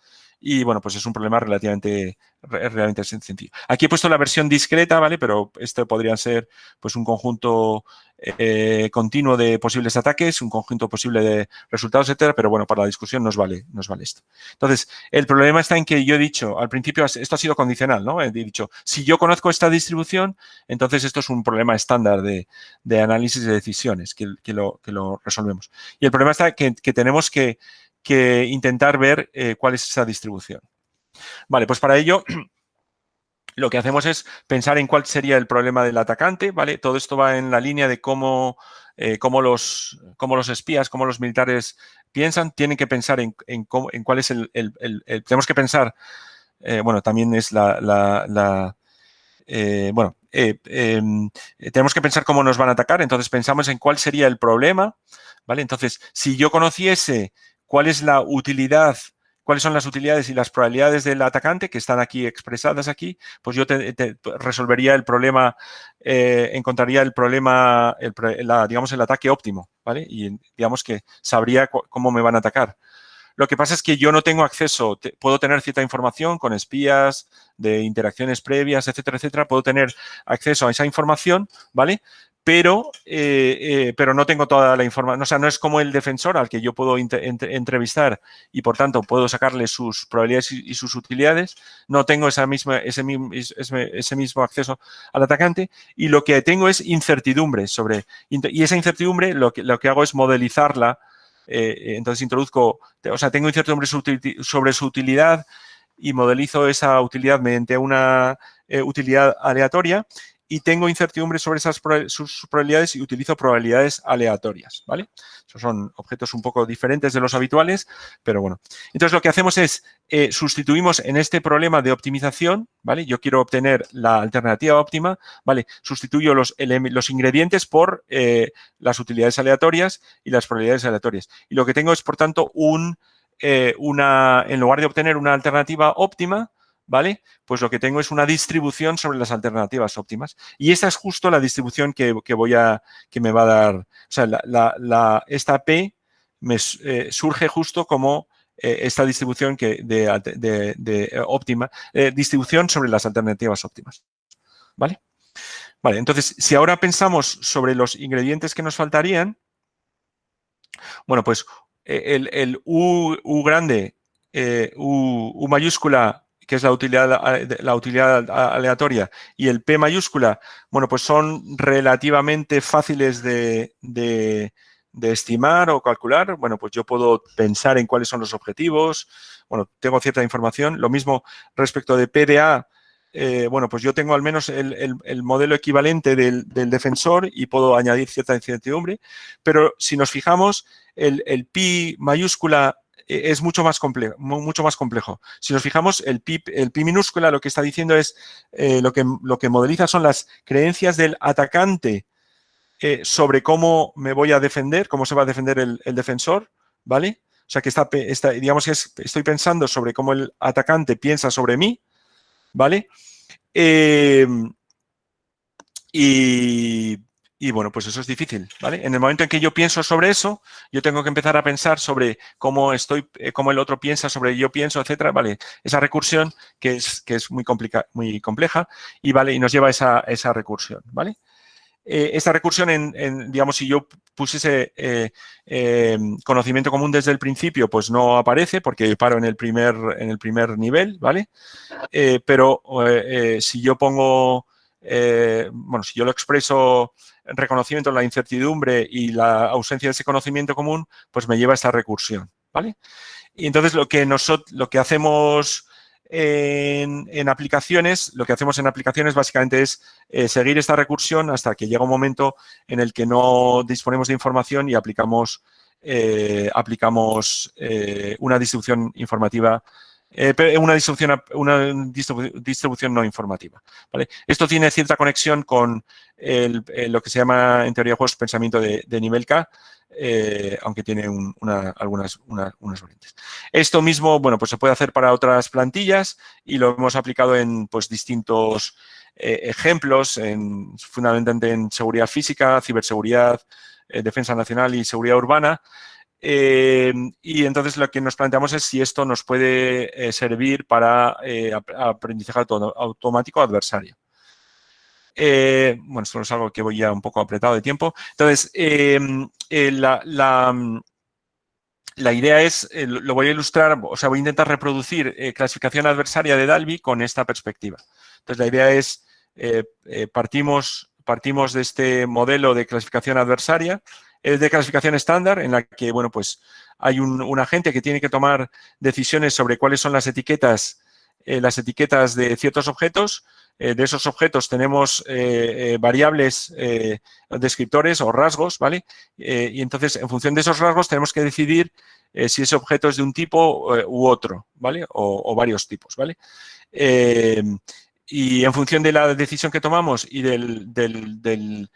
Y bueno, pues es un problema relativamente, realmente sencillo. Aquí he puesto la versión discreta, ¿vale? Pero esto podría ser pues un conjunto eh, continuo de posibles ataques, un conjunto posible de resultados, etcétera, pero bueno, para la discusión nos vale, nos vale esto. Entonces, el problema está en que yo he dicho, al principio esto ha sido condicional, ¿no? He dicho, si yo conozco esta distribución, entonces esto es un problema estándar de, análisis de decisiones que, lo, que lo resolvemos. Y el problema está que, que tenemos que que intentar ver eh, cuál es esa distribución. Vale, pues para ello lo que hacemos es pensar en cuál sería el problema del atacante, ¿vale? Todo esto va en la línea de cómo, eh, los, los espías, cómo los militares piensan. Tienen que pensar en, en, cuál es el, Tenemos que pensar, eh, bueno, también es la... bueno, em, tenemos que pensar cómo nos van a atacar, entonces pensamos en cuál sería el problema, ¿vale? Entonces, si yo conociese cuál es la utilidad, cuáles son las utilidades y las probabilidades del atacante que están aquí expresadas aquí, pues yo te, resolvería el problema, eh, encontraría el problema, el, digamos, el ataque óptimo, ¿vale? Y digamos que sabría cómo me van a atacar. Lo que pasa es que yo no tengo acceso, puedo tener cierta información con espías, de interacciones previas, etcétera, etcétera, puedo tener acceso a esa información, ¿vale? pero, eh, eh, pero no tengo toda la información. O sea, no es como el defensor al que yo puedo entrevistar y, por tanto, puedo sacarle sus probabilidades y, sus utilidades. No tengo esa misma, ese, ese, mismo acceso al atacante y lo que tengo es incertidumbre sobre... Y esa incertidumbre lo que, lo que hago es modelizarla. Eh, entonces, introduzco... O sea, tengo incertidumbre sobre su utilidad y modelizo esa utilidad mediante una utilidad aleatoria y tengo incertidumbre sobre esas sus probabilidades y utilizo probabilidades aleatorias, ¿vale? Esos son objetos un poco diferentes de los habituales, pero bueno. Entonces, lo que hacemos es, eh, sustituimos en este problema de optimización, ¿vale? Yo quiero obtener la alternativa óptima, ¿vale? Sustituyo los, los ingredientes por eh, las utilidades aleatorias y las probabilidades aleatorias. Y lo que tengo es, por tanto, un, eh, una, en lugar de obtener una alternativa óptima, ¿vale? Pues lo que tengo es una distribución sobre las alternativas óptimas. Y esta es justo la distribución que, voy a, que me va a dar, o sea, la, esta P me eh, surge justo como eh, esta distribución que de, eh, óptima, distribución sobre las alternativas óptimas, ¿vale? Vale, entonces, si ahora pensamos sobre los ingredientes que nos faltarían, bueno, pues el, U, grande, U mayúscula que es la utilidad, la utilidad aleatoria, y el P mayúscula, bueno, pues son relativamente fáciles de, estimar o calcular. Bueno, pues yo puedo pensar en cuáles son los objetivos. Bueno, tengo cierta información. Lo mismo respecto de PDA, eh, bueno, pues yo tengo al menos el, modelo equivalente del, del, defensor y puedo añadir cierta incertidumbre. Pero si nos fijamos, el, el pi mayúscula es mucho más complejo. Mucho más complejo. Si nos fijamos, el pi, el pi minúscula lo que está diciendo es, eh, lo, que, lo que modeliza son las creencias del atacante eh, sobre cómo me voy a defender, cómo se va a defender el, defensor, ¿vale? O sea, que está, está, digamos que estoy pensando sobre cómo el atacante piensa sobre mí, ¿vale? Eh, y y bueno, pues eso es difícil, ¿vale? En el momento en que yo pienso sobre eso, yo tengo que empezar a pensar sobre cómo estoy, eh, cómo el otro piensa sobre yo pienso, etcétera, ¿vale? Esa recursión que es, que es muy, muy compleja y, ¿vale? Y nos lleva a esa, esa recursión, ¿vale? eh, esta recursión, en, digamos, si yo pusiese eh, eh, conocimiento común desde el principio, pues no aparece porque paro en el primer, en el primer nivel, ¿vale? pero si yo pongo, bueno, si yo lo expreso reconocimiento, la incertidumbre y la ausencia de ese conocimiento común, pues me lleva a esta recursión, ¿vale? Y entonces lo que nosotros, lo que hacemos en, aplicaciones, lo que hacemos en aplicaciones básicamente es eh, seguir esta recursión hasta que llega un momento en el que no disponemos de información y aplicamos, eh, aplicamos eh, una distribución informativa una distribución, una distribución no informativa. Esto tiene cierta conexión con lo que se llama en teoría de juegos pensamiento de, nivel K, eh, aunque tiene algunas unas variantes. Esto mismo, bueno, pues se puede hacer para otras plantillas y lo hemos aplicado en pues, distintos eh, ejemplos, en, fundamentalmente en seguridad física, ciberseguridad, eh, defensa nacional y seguridad urbana. Y entonces lo que nos planteamos es si esto nos puede servir para aprendizaje automático adversario. Eh, bueno, esto es algo que voy ya un poco apretado de tiempo. Entonces, eh, la, idea es, eh, lo voy a ilustrar, o sea, voy a intentar reproducir clasificación adversaria de Dalby con esta perspectiva. Entonces, la idea es, partimos, partimos de este modelo de clasificación adversaria, es de clasificación estándar, en la que, bueno, pues hay un, agente que tiene que tomar decisiones sobre cuáles son las etiquetas las etiquetas de ciertos objetos eh, de esos objetos tenemos eh, eh, variables descriptores o rasgos, ¿vale? y entonces, en función de esos rasgos, tenemos que decidir si ese objeto es de un tipo u otro, ¿vale? O, varios tipos, ¿vale? y en función de la decisión que tomamos y del, del,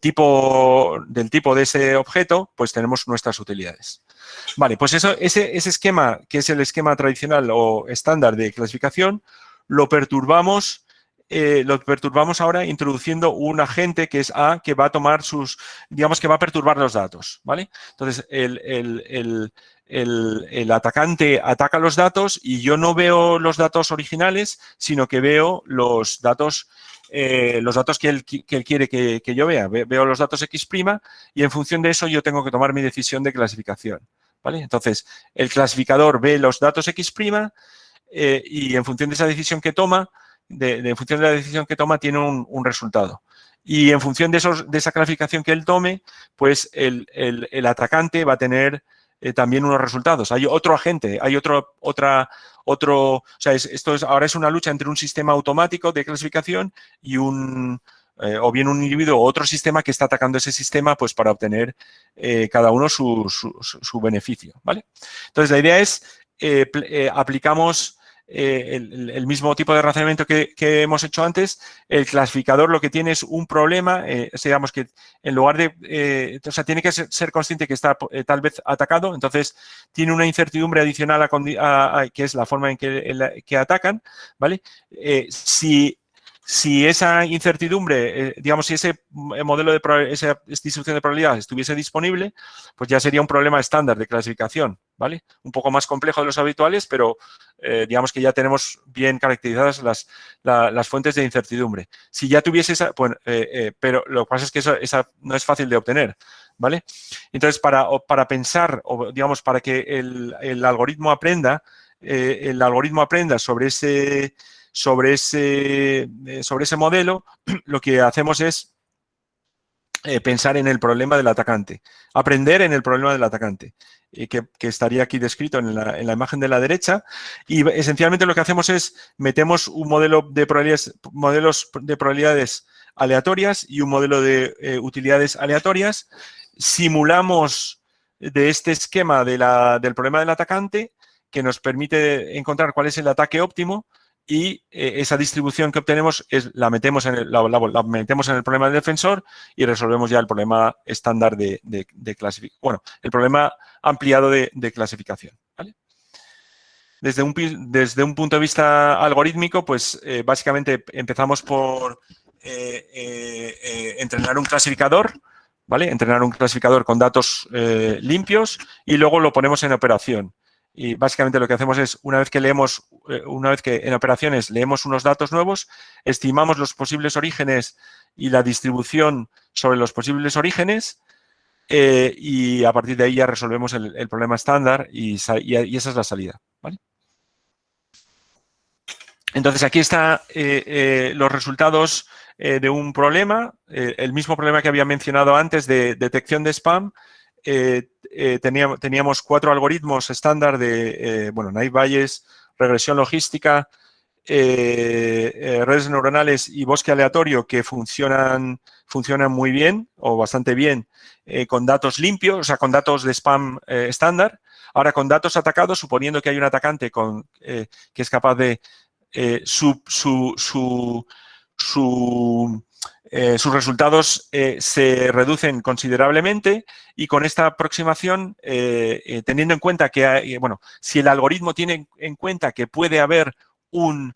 tipo, del tipo de ese objeto, pues tenemos nuestras utilidades. Vale, pues eso, ese, ese esquema, que es el esquema tradicional o estándar de clasificación, lo perturbamos eh, lo perturbamos ahora introduciendo un agente que es A, que va a tomar sus, digamos que va a perturbar los datos, ¿vale? Entonces, el, atacante ataca los datos y yo no veo los datos originales, sino que veo los datos eh, los datos que él, quiere que, yo vea. Veo los datos X' y en función de eso yo tengo que tomar mi decisión de clasificación. ¿vale? Entonces, el clasificador ve los datos X' eh, y en función de esa decisión que toma, de, en función de la decisión que toma, tiene un, resultado. Y en función de, esos, de esa clasificación que él tome, pues el, atacante va a tener eh, también unos resultados. Hay otro agente, hay otro, otra, otro, o sea, esto es, ahora es una lucha entre un sistema automático de clasificación y un, eh, o bien un individuo o otro sistema que está atacando ese sistema pues para obtener eh, cada uno su, su, beneficio, ¿vale? Entonces, la idea es, aplicamos eh, el, mismo tipo de razonamiento que, hemos hecho antes, el clasificador lo que tiene es un problema, eh, digamos que en lugar de, eh, o sea, tiene que ser, consciente que está eh, tal vez atacado, entonces tiene una incertidumbre adicional a, que es la forma en que, que atacan, ¿vale? si si esa incertidumbre, eh, digamos, si ese eh, modelo de esa distribución de probabilidades estuviese disponible, pues ya sería un problema estándar de clasificación, ¿vale? Un poco más complejo de los habituales, pero eh, digamos que ya tenemos bien caracterizadas las, las, fuentes de incertidumbre. Si ya tuviese esa, bueno, pero lo que pasa es que esa no es fácil de obtener, ¿vale? Entonces, para, para pensar, o digamos, para que el, el algoritmo aprenda, el algoritmo aprenda sobre ese sobre ese, eh, sobre ese modelo, lo que hacemos es eh, pensar en el problema del atacante, aprender en el problema del atacante, eh, que, estaría aquí descrito en la, en la, imagen de la derecha. Y esencialmente lo que hacemos es metemos un modelo de probabilidades, modelos de probabilidades aleatorias y un modelo de utilidades aleatorias. Simulamos de este esquema del problema del atacante que nos permite encontrar cuál es el ataque óptimo y eh, esa distribución que obtenemos es, la, metemos en el, problema del defensor y resolvemos ya el problema estándar de, clasificación. Bueno, el problema ampliado de, clasificación. Desde, un, desde un punto de vista algorítmico, pues eh, básicamente empezamos por eh, entrenar un clasificador, ¿vale? Entrenar un clasificador con datos limpios y luego lo ponemos en operación. Y básicamente lo que hacemos es, una vez que leemos, eh, una vez que en operaciones leemos unos datos nuevos, estimamos los posibles orígenes y la distribución sobre los posibles orígenes eh, y a partir de ahí ya resolvemos el, problema estándar y, esa es la salida. Entonces, aquí están los resultados de un problema, el mismo problema que había mencionado antes de detección de spam, eh, eh, teníamos, teníamos, cuatro algoritmos estándar de, eh, bueno, Naive Bayes, regresión logística, redes neuronales y bosque aleatorio que funcionan, funcionan muy bien o bastante bien con datos limpios, o sea, con datos de spam estándar. Ahora, con datos atacados, suponiendo que hay un atacante con, que es capaz de su, su, su, su eh, sus resultados eh, se reducen considerablemente y con esta aproximación, eh, teniendo en cuenta que, bueno, si el algoritmo tiene en cuenta que puede haber un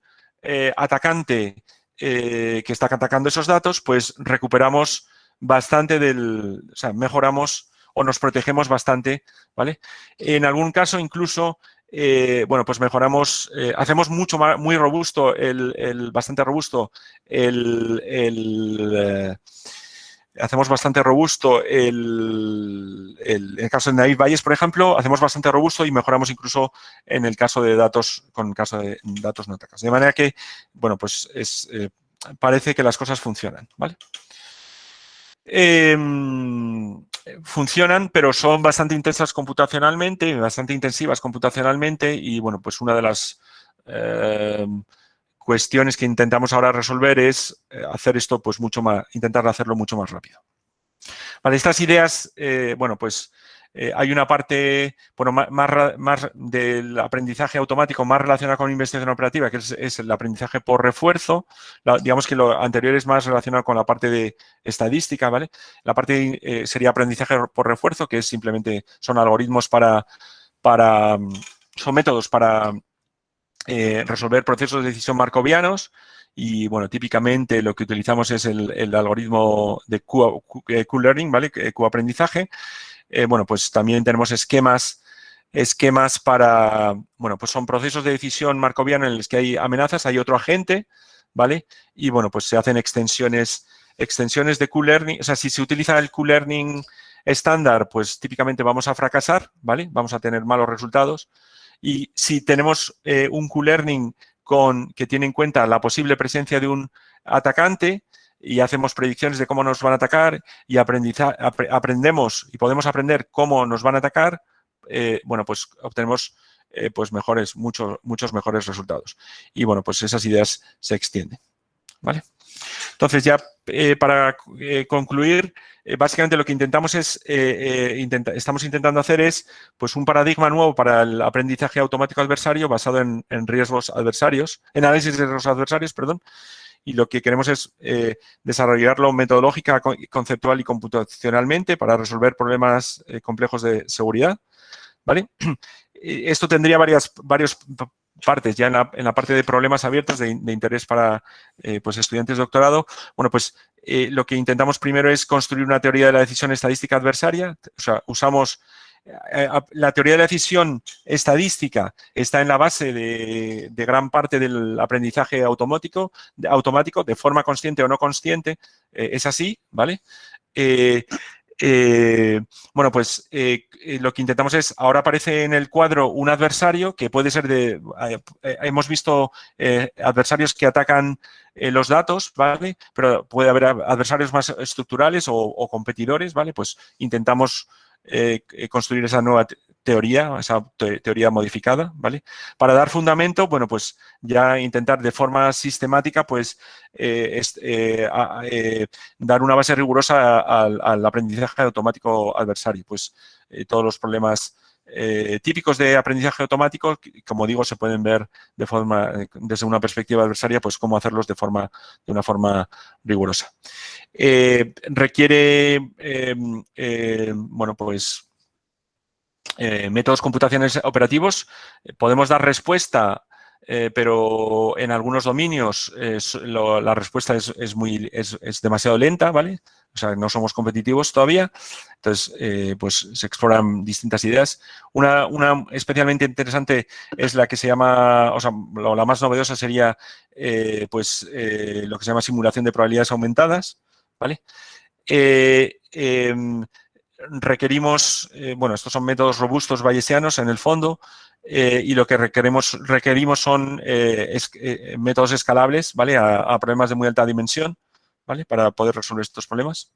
atacante que está atacando esos datos, pues recuperamos bastante del, o sea, mejoramos o nos protegemos bastante, ¿vale? En algún caso incluso eh, bueno, pues mejoramos, eh, hacemos mucho más, muy robusto, el, bastante robusto, el, eh, hacemos bastante robusto el, en el caso de Naive Bayes, por ejemplo, hacemos bastante robusto y mejoramos incluso en el caso de datos, con el caso de datos no atacas. De manera que, bueno, pues es, parece que las cosas funcionan, ¿vale? Funcionan, pero son bastante intensas computacionalmente, bastante intensivas computacionalmente y, bueno, pues una de las em, cuestiones que intentamos ahora resolver es eh, hacer esto, pues mucho más, intentar hacerlo mucho más rápido. Vale, estas ideas, eh, bueno, pues eh, hay una parte bueno, más, del aprendizaje automático más relacionada con investigación operativa, que es, el aprendizaje por refuerzo. digamos que lo anterior es más relacionado con la parte de estadística, ¿vale? La parte eh, sería aprendizaje por refuerzo, que es simplemente, son algoritmos para, para son métodos para eh, resolver procesos de decisión marcovianos y, bueno, típicamente lo que utilizamos es el, algoritmo de Q-Learning, ¿vale? Q-aprendizaje. Eh, bueno, pues también tenemos esquemas esquemas para, bueno, pues son procesos de decisión marcoviano en los que hay amenazas, hay otro agente, ¿vale? Y, bueno, pues se hacen extensiones, extensiones de Q-Learning, o sea, si se utiliza el Q-Learning estándar, pues típicamente vamos a fracasar, ¿vale? Vamos a tener malos resultados. Y si tenemos eh, un Q-Learning que tiene en cuenta la posible presencia de un atacante, y hacemos predicciones de cómo nos van a atacar y aprendemos y podemos aprender cómo nos van a atacar, eh, bueno, pues obtenemos eh, pues mejores, muchos, muchos mejores resultados. Y bueno, pues esas ideas se extienden. ¿Vale? Entonces, ya eh, para concluir, básicamente lo que intentamos es, estamos intentando hacer es pues un paradigma nuevo para el aprendizaje automático adversario basado en, en riesgos adversarios, en análisis de riesgos adversarios, perdón, y lo que queremos es eh, desarrollarlo metodológica, conceptual y computacionalmente para resolver problemas eh, complejos de seguridad. ¿vale? Esto tendría varias, partes, ya en la, parte de problemas abiertos de, interés para eh, pues estudiantes de doctorado. Bueno, pues lo que intentamos primero es construir una teoría de la decisión estadística adversaria. O sea, usamos eh, la teoría de la decisión estadística está en la base de, gran parte del aprendizaje automático, de, automático, de forma consciente o no consciente, eh, es así, ¿vale? Eh, bueno, pues lo que intentamos es, ahora aparece en el cuadro un adversario que puede ser de, hemos visto adversarios que atacan los datos, ¿vale? Pero puede haber adversarios más estructurales o, o competidores, ¿vale? Pues intentamos eh, eh, construir esa nueva teoría, esa teoría modificada, ¿vale? Para dar fundamento, bueno, pues ya intentar de forma sistemática, pues, eh, dar una base rigurosa al, aprendizaje automático adversario, pues todos los problemas típicos de aprendizaje automático, como digo, se pueden ver de forma, desde una perspectiva adversaria, pues cómo hacerlos de forma, de una forma rigurosa. Eh, requiere, em, bueno, pues, eh, métodos computacionales operativos. Podemos dar respuesta, eh, pero en algunos dominios la respuesta es, muy, es, demasiado lenta, ¿vale? O sea, no somos competitivos todavía. Entonces, eh, pues se exploran distintas ideas. Una, una, especialmente interesante es la que se llama, o sea, la más novedosa sería, eh, pues, eh, lo que se llama simulación de probabilidades aumentadas, ¿vale? Em, requerimos, bueno, estos son métodos robustos bayesianos en el fondo, y lo que requerimos, requerimos son métodos escalables, ¿vale? a, problemas de muy alta dimensión. ¿vale? Para poder resolver estos problemas.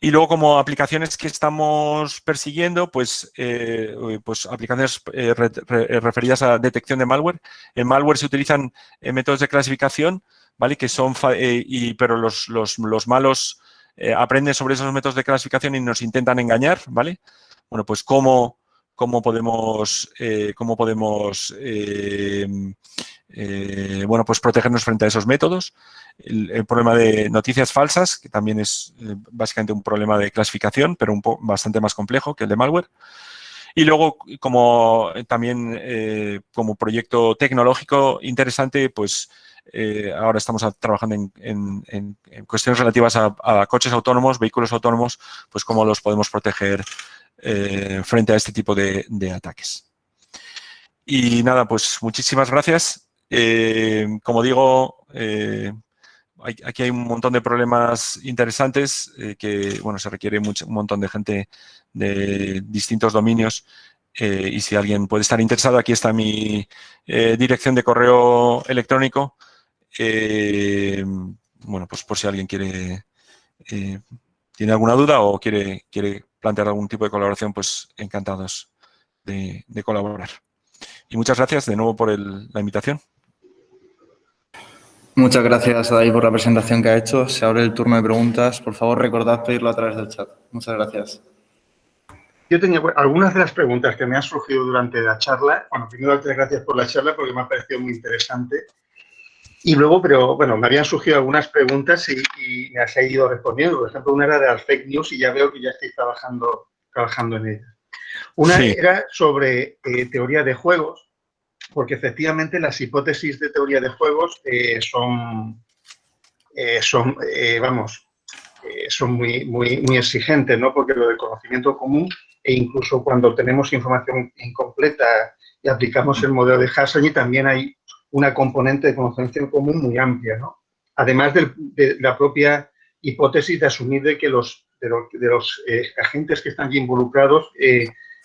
Y luego, como aplicaciones que estamos persiguiendo, pues, eh, pues aplicaciones eh, referidas a detección de malware. En malware se utilizan eh, métodos de clasificación, ¿vale? Que son, y, pero los, los, los malos aprenden sobre esos métodos de clasificación y nos intentan engañar, ¿vale? Bueno, pues cómo, cómo podemos, cómo podemos eh, bueno, pues protegernos frente a esos métodos. El, problema de noticias falsas, que también es eh, básicamente un problema de clasificación, pero un bastante más complejo que el de malware. Y luego, como eh, también como proyecto tecnológico interesante, pues ahora estamos trabajando en, cuestiones relativas a, coches autónomos, vehículos autónomos, pues cómo los podemos proteger frente a este tipo de, ataques. Y nada, pues muchísimas gracias eh, como digo, eh, aquí hay un montón de problemas interesantes eh, que, bueno, se requiere mucho, un montón de gente de distintos dominios y si alguien puede estar interesado, aquí está mi dirección de correo electrónico. bueno, pues por si alguien quiere, tiene alguna duda o quiere, quiere plantear algún tipo de colaboración, pues encantados de, colaborar. Y muchas gracias de nuevo por la invitación. Muchas gracias, Adai, por la presentación que ha hecho. Se abre el turno de preguntas. Por favor, recordad pedirlo a través del chat. Muchas gracias. Yo tenía algunas de las preguntas que me han surgido durante la charla. Bueno, primero, darte gracias por la charla porque me ha parecido muy interesante. Y luego, pero bueno, me habían surgido algunas preguntas y, me has ido respondiendo. Por ejemplo, una era de las fake news y ya veo que ya estáis trabajando, trabajando en ellas. Una era sobre eh, teoría de juegos porque efectivamente las hipótesis de teoría de juegos eh, son, eh, son vamos, son muy, muy, muy exigentes, ¿no? Porque lo del conocimiento común e incluso cuando tenemos información incompleta y aplicamos el modelo de Hasselny también hay una componente de conocimiento común muy amplia, ¿no? Además de, la propia hipótesis de asumir de que los, de los, agentes que están involucrados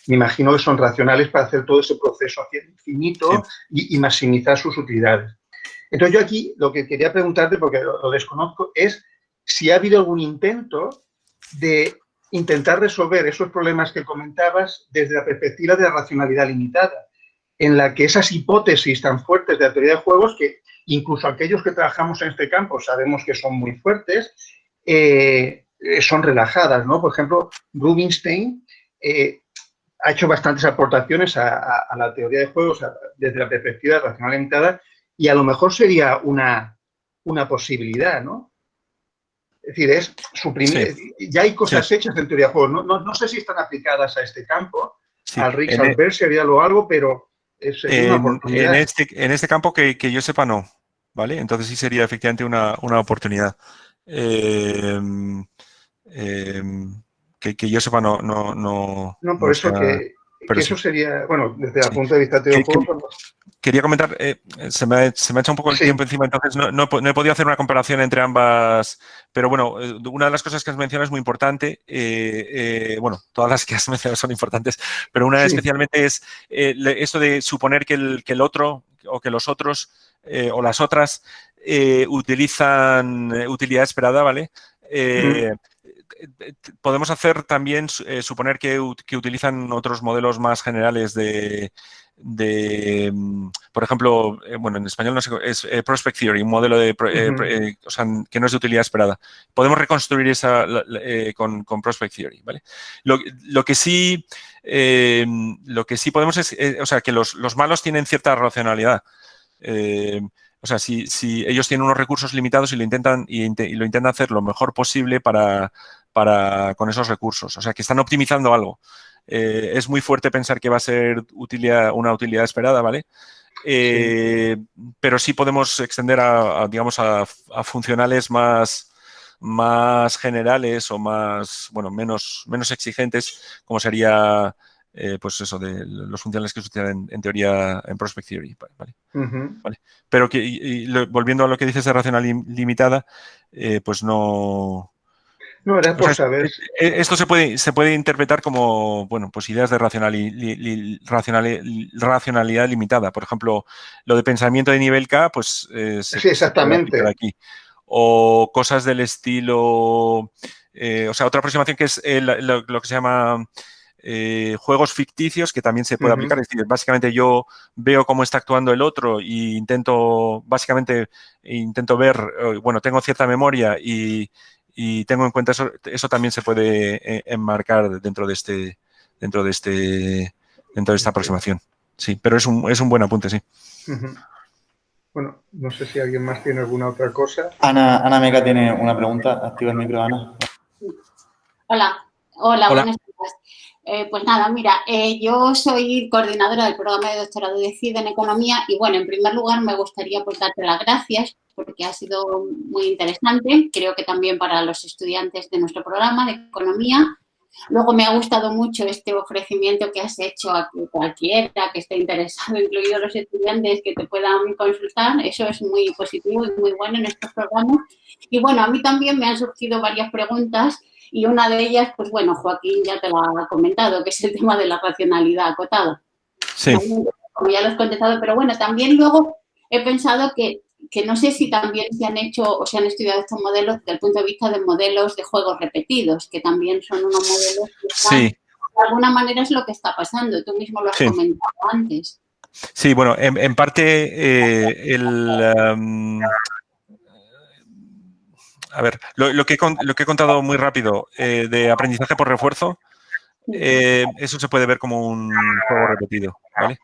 me imagino que son racionales para hacer todo ese proceso hacia infinito y, maximizar sus utilidades. Entonces yo aquí lo que quería preguntarte, porque lo, desconozco, es si ha habido algún intento de intentar resolver esos problemas que comentabas desde la perspectiva de la racionalidad limitada, en la que esas hipótesis tan fuertes de la teoría de juegos, que incluso aquellos que trabajamos en este campo sabemos que son muy fuertes, eh, son relajadas, ¿no? Por ejemplo, Rubinstein eh, ha hecho bastantes aportaciones a, la teoría de juegos desde la perspectiva racional limitada y a lo mejor sería una, una posibilidad, ¿no? Es decir, es suprimir, ya hay cosas hechas en teoría de juegos, no, no, sé si están aplicadas a este campo, al Rick e- sería lo algo, pero es, una oportunidad. En este, en este campo que, que, yo sepa no, ¿vale? Entonces sí sería efectivamente una, una oportunidad. Eh, eh, que, yo sepa no... No, no, no por eso que, eso sería, bueno, desde el punto de vista teórico... Quería comentar, eh, se, me, se, me, ha hecho un poco el tiempo encima, entonces no, no, he podido hacer una comparación entre ambas, pero bueno, eh, una de las cosas que has mencionado es muy importante, eh, bueno, todas las que has mencionado son importantes, pero una especialmente es esto de suponer que el, que el otro o que los otros o las otras utilizan utilidad esperada, ¿vale? podemos hacer también eh, suponer que, utilizan otros modelos más generales de, mm, por ejemplo, eh, bueno, en español no sé, es eh, Prospect Theory, un modelo de, o sea, que no es de utilidad esperada. Podemos reconstruir esa con, Prospect Theory, ¿vale? Lo, que sí, lo que sí podemos es, o sea, que los, malos tienen cierta racionalidad. O sea, si, ellos tienen unos recursos limitados y lo intentan y, lo intentan hacer lo mejor posible para, para, con esos recursos. O sea, que están optimizando algo. Eh, es muy fuerte pensar que va a ser utilidad, una utilidad esperada, ¿vale? Eh, pero sí podemos extender a, digamos, a, funcionales más, más generales o más, bueno, menos, menos exigentes, como sería, eh, pues eso, de los funcionales que suceden en, teoría en Prospect Theory. ¿vale? Pero que, volviendo a lo que dices de racionalidad limitada, pues no, no, era por saber. Eh, esto se puede, se puede interpretar como, bueno, pues ideas de racionalidad limitada. Por ejemplo, lo de pensamiento de nivel K, pues... Eh, sí, exactamente. aquí. O cosas del estilo... Eh, o sea, otra aproximación que es lo, que se llama... juegos ficticios que también se puede aplicar. Es decir, básicamente yo veo cómo está actuando el otro e intento, básicamente, intento ver, bueno, tengo cierta memoria y, y tengo en cuenta eso, eso también se puede eh, enmarcar dentro de este, dentro de este, dentro de esta aproximación. Sí, pero es un, es un buen apunte, sí. Bueno, no sé si alguien más tiene alguna otra cosa. Ana, Ana Mega tiene una pregunta. Activa el micro, Ana. Hola, hola, buenas tardes. Eh, pues nada, mira, eh, yo soy coordinadora del programa de doctorado de CID en Economía y, bueno, en primer lugar me gustaría pues, darte las gracias porque ha sido muy interesante, creo que también para los estudiantes de nuestro programa de Economía. Luego me ha gustado mucho este ofrecimiento que has hecho a cualquiera que esté interesado, incluidos los estudiantes, que te puedan consultar. Eso es muy positivo y muy bueno en estos programas. Y bueno, a mí también me han surgido varias preguntas y una de ellas, pues bueno, Joaquín ya te lo ha comentado, que es el tema de la racionalidad acotada. Sí. Como ya lo has contestado, pero bueno, también luego he pensado que que no sé si también se han hecho o se han estudiado estos modelos desde el punto de vista de modelos de juegos repetidos, que también son unos modelos que están, de alguna manera es lo que está pasando. Tú mismo lo has comentado antes. Sí, bueno, en, parte eh, el... Um, a ver, lo, que, lo que he contado muy rápido eh, de aprendizaje por refuerzo, eh, eso se puede ver como un juego repetido, ¿vale?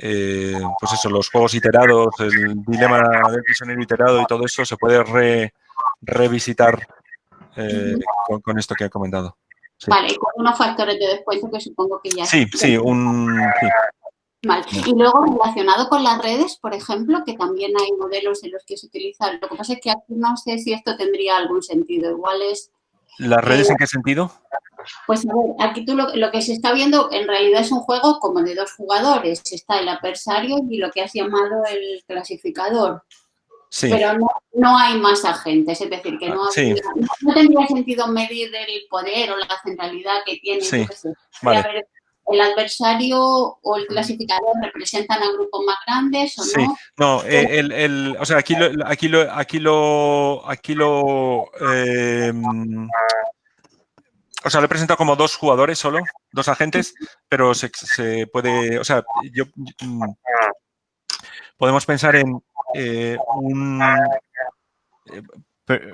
Eh, pues eso, los juegos iterados, el dilema del prisionero iterado y todo eso se puede revisitar eh, con, esto que he comentado. Vale, y con unos factores de descuento que supongo que ya... Sí, sí, un... Vale. Y luego relacionado con las redes, por ejemplo, que también hay modelos en los que se utiliza, lo que pasa es que aquí no sé si esto tendría algún sentido, igual es... ¿Las redes en qué sentido? Pues a ver, aquí tú lo, que se está viendo en realidad es un juego como de dos jugadores. Está el adversario y lo que has llamado el clasificador. Sí. Pero no, hay más agentes, es decir, que no, no, tendría sentido medir el poder o la centralidad que tiene. Sí. Vale. el adversario o el clasificador representan a grupos más grandes o no. Sí, no, eh, el, el, o sea, aquí lo, aquí lo, aquí lo, aquí lo, eh, o sea, lo he presentado como dos jugadores solo, dos agentes, pero se, puede, o sea, yo, mm, podemos pensar en eh, un, eh,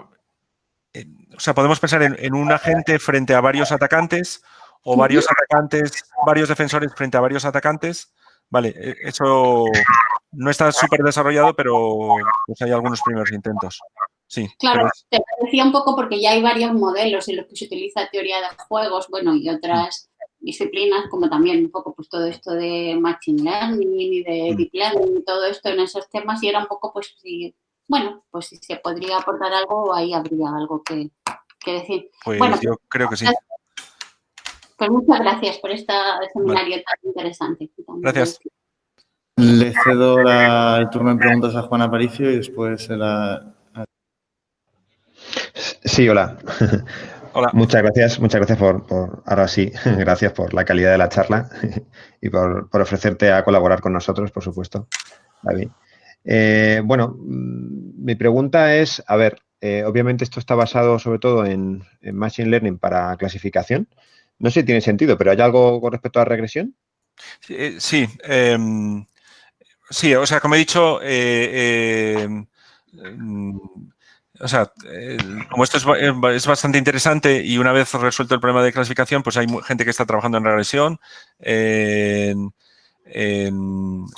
o sea, podemos pensar en, un agente frente a varios atacantes o varios atacantes, varios defensores frente a varios atacantes. Vale, e, eso no está súper desarrollado, pero pues hay algunos primeros intentos. Sí, claro, te decía un poco porque ya hay varios modelos en los que se utiliza teoría de juegos, bueno, y otras disciplinas, como también un poco pues todo esto de Machine Learning y de mm. Deep Learning y todo esto en esos temas, y era un poco pues si, bueno, pues si se podría aportar algo, ahí habría algo que, decir. Pues bueno, yo creo que sí. Pues muchas gracias por este seminario tan interesante. Gracias. Le cedo el turno de preguntas a Juan Aparicio y después la, Sí, hola. Hola. Muchas gracias, muchas gracias por, ahora sí, gracias por la calidad de la charla y por, ofrecerte a colaborar con nosotros, por supuesto, David. Eh, bueno, mm, mi pregunta es, a ver, eh, obviamente esto está basado sobre todo en, Machine Learning para clasificación. No sé si tiene sentido, pero ¿hay algo con respecto a la regresión? Sí, eh, em, sí, o sea, como he dicho, em, o sea, como esto es, bastante interesante y una vez resuelto el problema de clasificación, pues hay gente que está trabajando en regresión, en,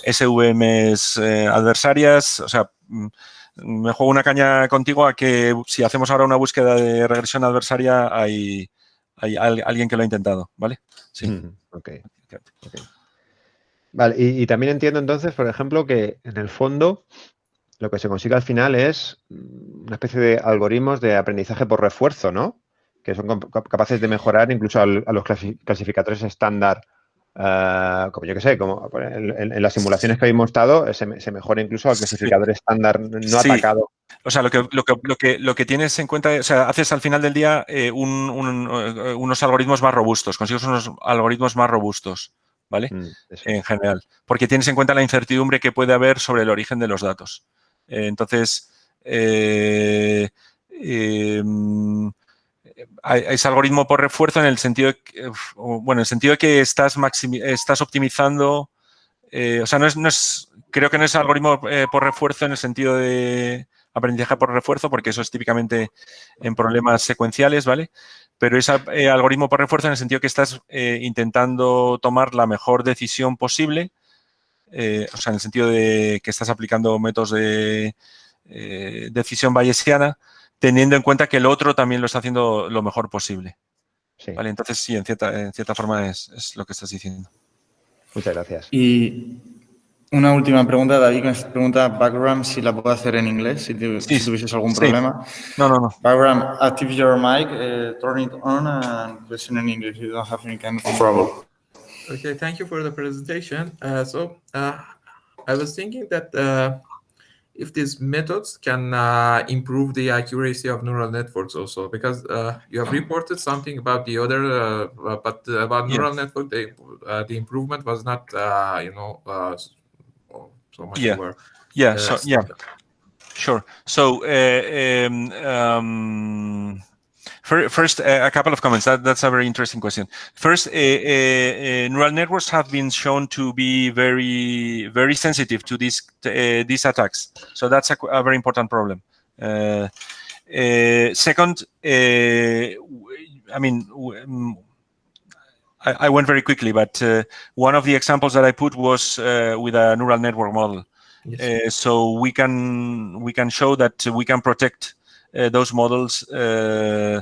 SVMs eh, adversarias, o sea, mm, me juego una caña contigo a que si hacemos ahora una búsqueda de regresión adversaria hay, hay alguien que lo ha intentado, ¿vale? Sí. ok. Vale, y, también entiendo entonces, por ejemplo, que en el fondo lo que se consigue al final es una especie de algoritmos de aprendizaje por refuerzo, ¿no? Que son capaces de mejorar incluso a los clasificadores estándar Uh, como yo que sé, como en, las simulaciones que habéis estado, se, se, mejora incluso al clasificador estándar no atacado. O sea, lo que, lo, que, lo, que, lo que tienes en cuenta, o sea, haces al final del día eh, un, un, eh, unos algoritmos más robustos, consigues unos algoritmos más robustos, ¿vale? Mm, en general, porque tienes en cuenta la incertidumbre que puede haber sobre el origen de los datos. Eh, entonces, eh, em, es algoritmo por refuerzo en el sentido de que, bueno, en el sentido de que estás, estás optimizando, eh, o sea, no es, no es, creo que no es algoritmo eh, por refuerzo en el sentido de aprendizaje por refuerzo, porque eso es típicamente en problemas secuenciales, ¿vale? Pero es eh, algoritmo por refuerzo en el sentido que estás intentando tomar la mejor decisión posible, o sea, en el sentido de que estás aplicando métodos de decisión bayesiana, teniendo en cuenta que el otro también lo está haciendo lo mejor posible. ¿Vale? Entonces, sí, en cierta, en cierta forma es, es, lo que estás diciendo. Muchas gracias. Y una última pregunta, David, me pregunta background si la puedo hacer en inglés, si, si tuvieses algún sí. problema. No, no, no. Background, active your mic, uh, turn it on and listen in English. You don't have any kind of. Okay, thank you for the presentation. Uh, so, uh, I was thinking that uh, if these methods can uh, improve the accuracy of neural networks also because uh, you have reported something about the other uh, but about neural yes. network the, uh, the improvement was not uh, you know so much yeah yeah so yeah sure so um, um, First, a couple of comments. That, that's a very interesting question. First, uh, uh, neural networks have been shown to be very, very sensitive to these these attacks. So that's a, a very important problem. second, I mean, mm, I, went very quickly, but uh, one of the examples that I put was uh, with a neural network model. Yes. Uh, so we can we can show that we can protect uh, those models. Uh,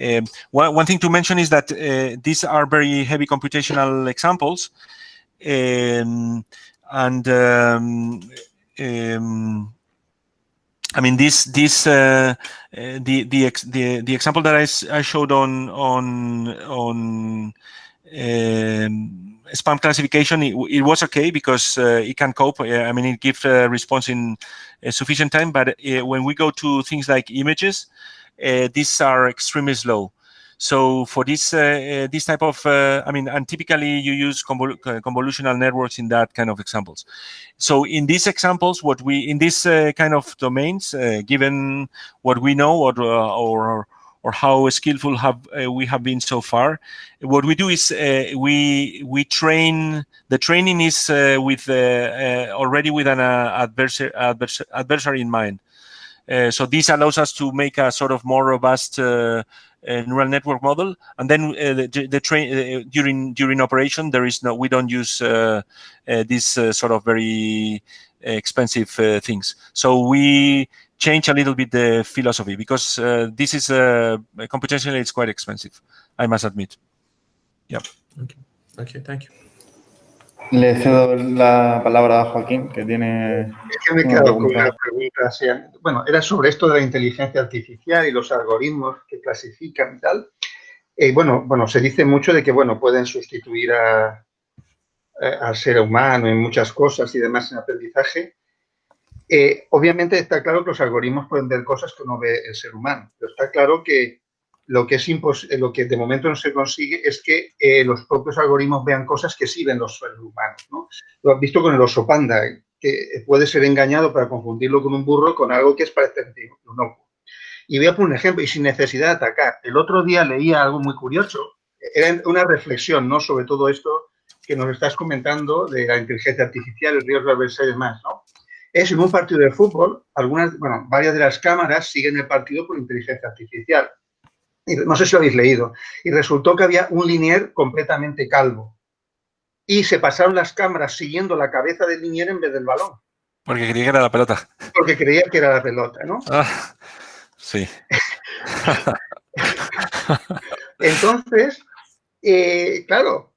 um, one, one thing to mention is that uh, these are very heavy computational examples. Um, and um, um, I mean, this this uh, the the the the example that I, I showed on on on um, spam classification, it, it, was okay because uh, it can cope. I mean, it gives a response in a sufficient time. But uh, when we go to things like images, uh, these are extremely slow. So for this uh, this type of, uh, I mean, and typically you use convol convolutional networks in that kind of examples. So in these examples, what we in this uh, kind of domains, given what we know or, or or how skillful have uh, we have been so far. What we do is uh, we we train. The training is uh, with uh, uh, already with an uh, adversary, adversary, adversary in mind. so this allows us to make a sort of more robust neural network model, and then the, the train during during operation there is no we don't use this sort of very expensive things. So we change a little bit the philosophy because uh, this is uh, computationally it's quite expensive, I must admit. Yeah. Okay. Okay, thank you. Le cedo la palabra a Joaquín, que tiene. Es que me he quedado con una pregunta. Bueno, era sobre esto de la inteligencia artificial y los algoritmos que clasifican y tal. Eh, bueno, bueno, se dice mucho de que bueno pueden sustituir a, al ser humano en muchas cosas y demás en aprendizaje. Eh, obviamente está claro que los algoritmos pueden ver cosas que no ve el ser humano, pero está claro que lo que, que de momento no se consigue es que eh, los propios algoritmos vean cosas que sí ven los seres humanos. ¿no? Lo has visto con el oso panda, que puede ser engañado para confundirlo con un burro con algo que es parecente un ojo. Y voy a poner un ejemplo, y sin necesidad de atacar. El otro día leía algo muy curioso, era una reflexión ¿no? sobre todo esto que nos estás comentando de la inteligencia artificial, el riesgo de y demás, ¿no? Es en un partido de fútbol, algunas, bueno, varias de las cámaras siguen el partido por inteligencia artificial. Y no sé si lo habéis leído. Y resultó que había un linier completamente calvo. Y se pasaron las cámaras siguiendo la cabeza del linier en vez del balón. Porque creía que era la pelota. Porque creía que era la pelota, ¿no? Ah, sí. Entonces, eh, claro,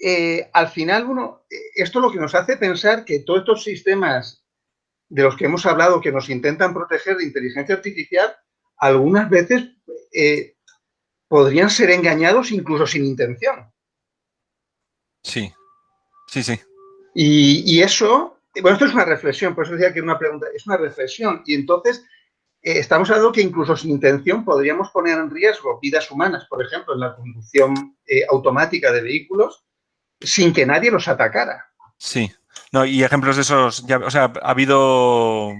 eh, al final uno, esto es lo que nos hace pensar que todos estos sistemas de los que hemos hablado que nos intentan proteger de inteligencia artificial, algunas veces eh, podrían ser engañados incluso sin intención. Sí, sí, sí. Y, eso, bueno, esto es una reflexión, por eso decía que una pregunta, es una reflexión. Y entonces, eh, estamos hablando que incluso sin intención podríamos poner en riesgo vidas humanas, por ejemplo, en la conducción eh, automática de vehículos, sin que nadie los atacara. Sí, no, y ejemplos de esos, ya, o sea, ha habido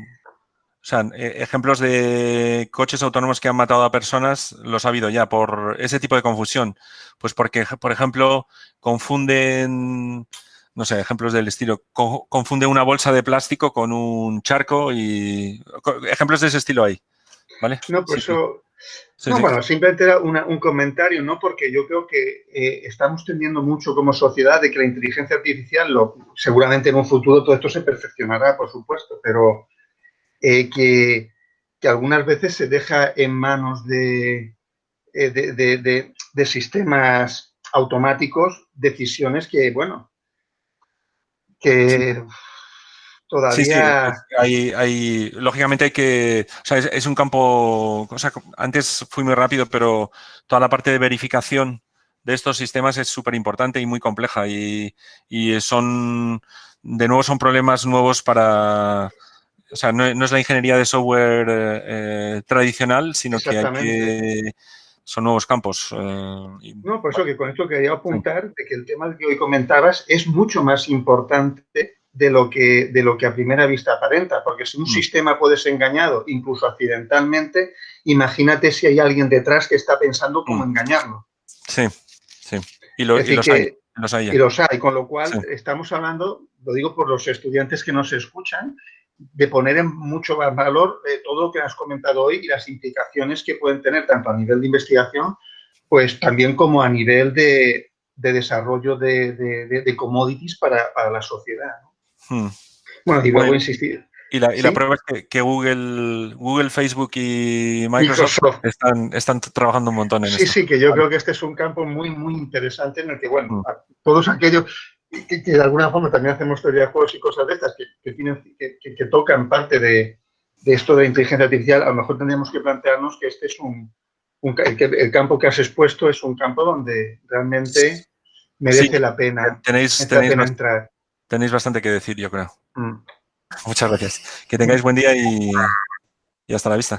o sea, e, ejemplos de coches autónomos que han matado a personas los ha habido ya por ese tipo de confusión. Pues porque, por ejemplo, confunden, no sé, ejemplos del estilo, confunden una bolsa de plástico con un charco y ejemplos de ese estilo ahí. ¿Vale? No, pues eso... no, bueno, simplemente era un comentario, ¿no? Porque yo creo que eh, estamos teniendo mucho como sociedad de que la inteligencia artificial, lo, seguramente en un futuro todo esto se perfeccionará, por supuesto, pero eh, que, algunas veces se deja en manos de, eh, de, sistemas automáticos decisiones que, bueno, que todavía... Hay, hay, lógicamente hay que... O sea, es, un campo... O sea, antes fui muy rápido, pero toda la parte de verificación de estos sistemas es súper importante y muy compleja y, y son... De nuevo son problemas nuevos para o sea, no, es la ingeniería de software eh, eh, tradicional, sino que hay que son nuevos campos. Eh, no, por eso que con esto quería apuntar de que el tema que hoy comentabas es mucho más importante de lo que, de lo que a primera vista aparenta, porque si un mm. sistema puede ser engañado, incluso accidentalmente, imagínate si hay alguien detrás que está pensando cómo mm. engañarlo. Sí, sí. Y, los, hay, los, hay, Y los hay, con lo cual estamos hablando, lo digo por los estudiantes que nos escuchan, de poner en mucho valor eh, todo lo que has comentado hoy y las implicaciones que pueden tener tanto a nivel de investigación, pues también como a nivel de, desarrollo de, commodities para, la sociedad. Hmm. Bueno, y vuelvo a insistir. Y la, prueba es que, Google, Google, Facebook y Microsoft, Están, están, trabajando un montón en sí, esto. Sí, sí, que yo creo que este es un campo muy, muy interesante en el que, bueno, hmm. todos aquellos que, de alguna forma también hacemos teoría de juegos y cosas de estas que, tienen, que, tocan parte de, esto de inteligencia artificial, a lo mejor tendríamos que plantearnos que este es un, el, campo que has expuesto es un campo donde realmente merece la pena, tenéis, entrar. Tenéis bastante que decir, yo creo. Mm. Muchas gracias. Que tengáis buen día y hasta la vista.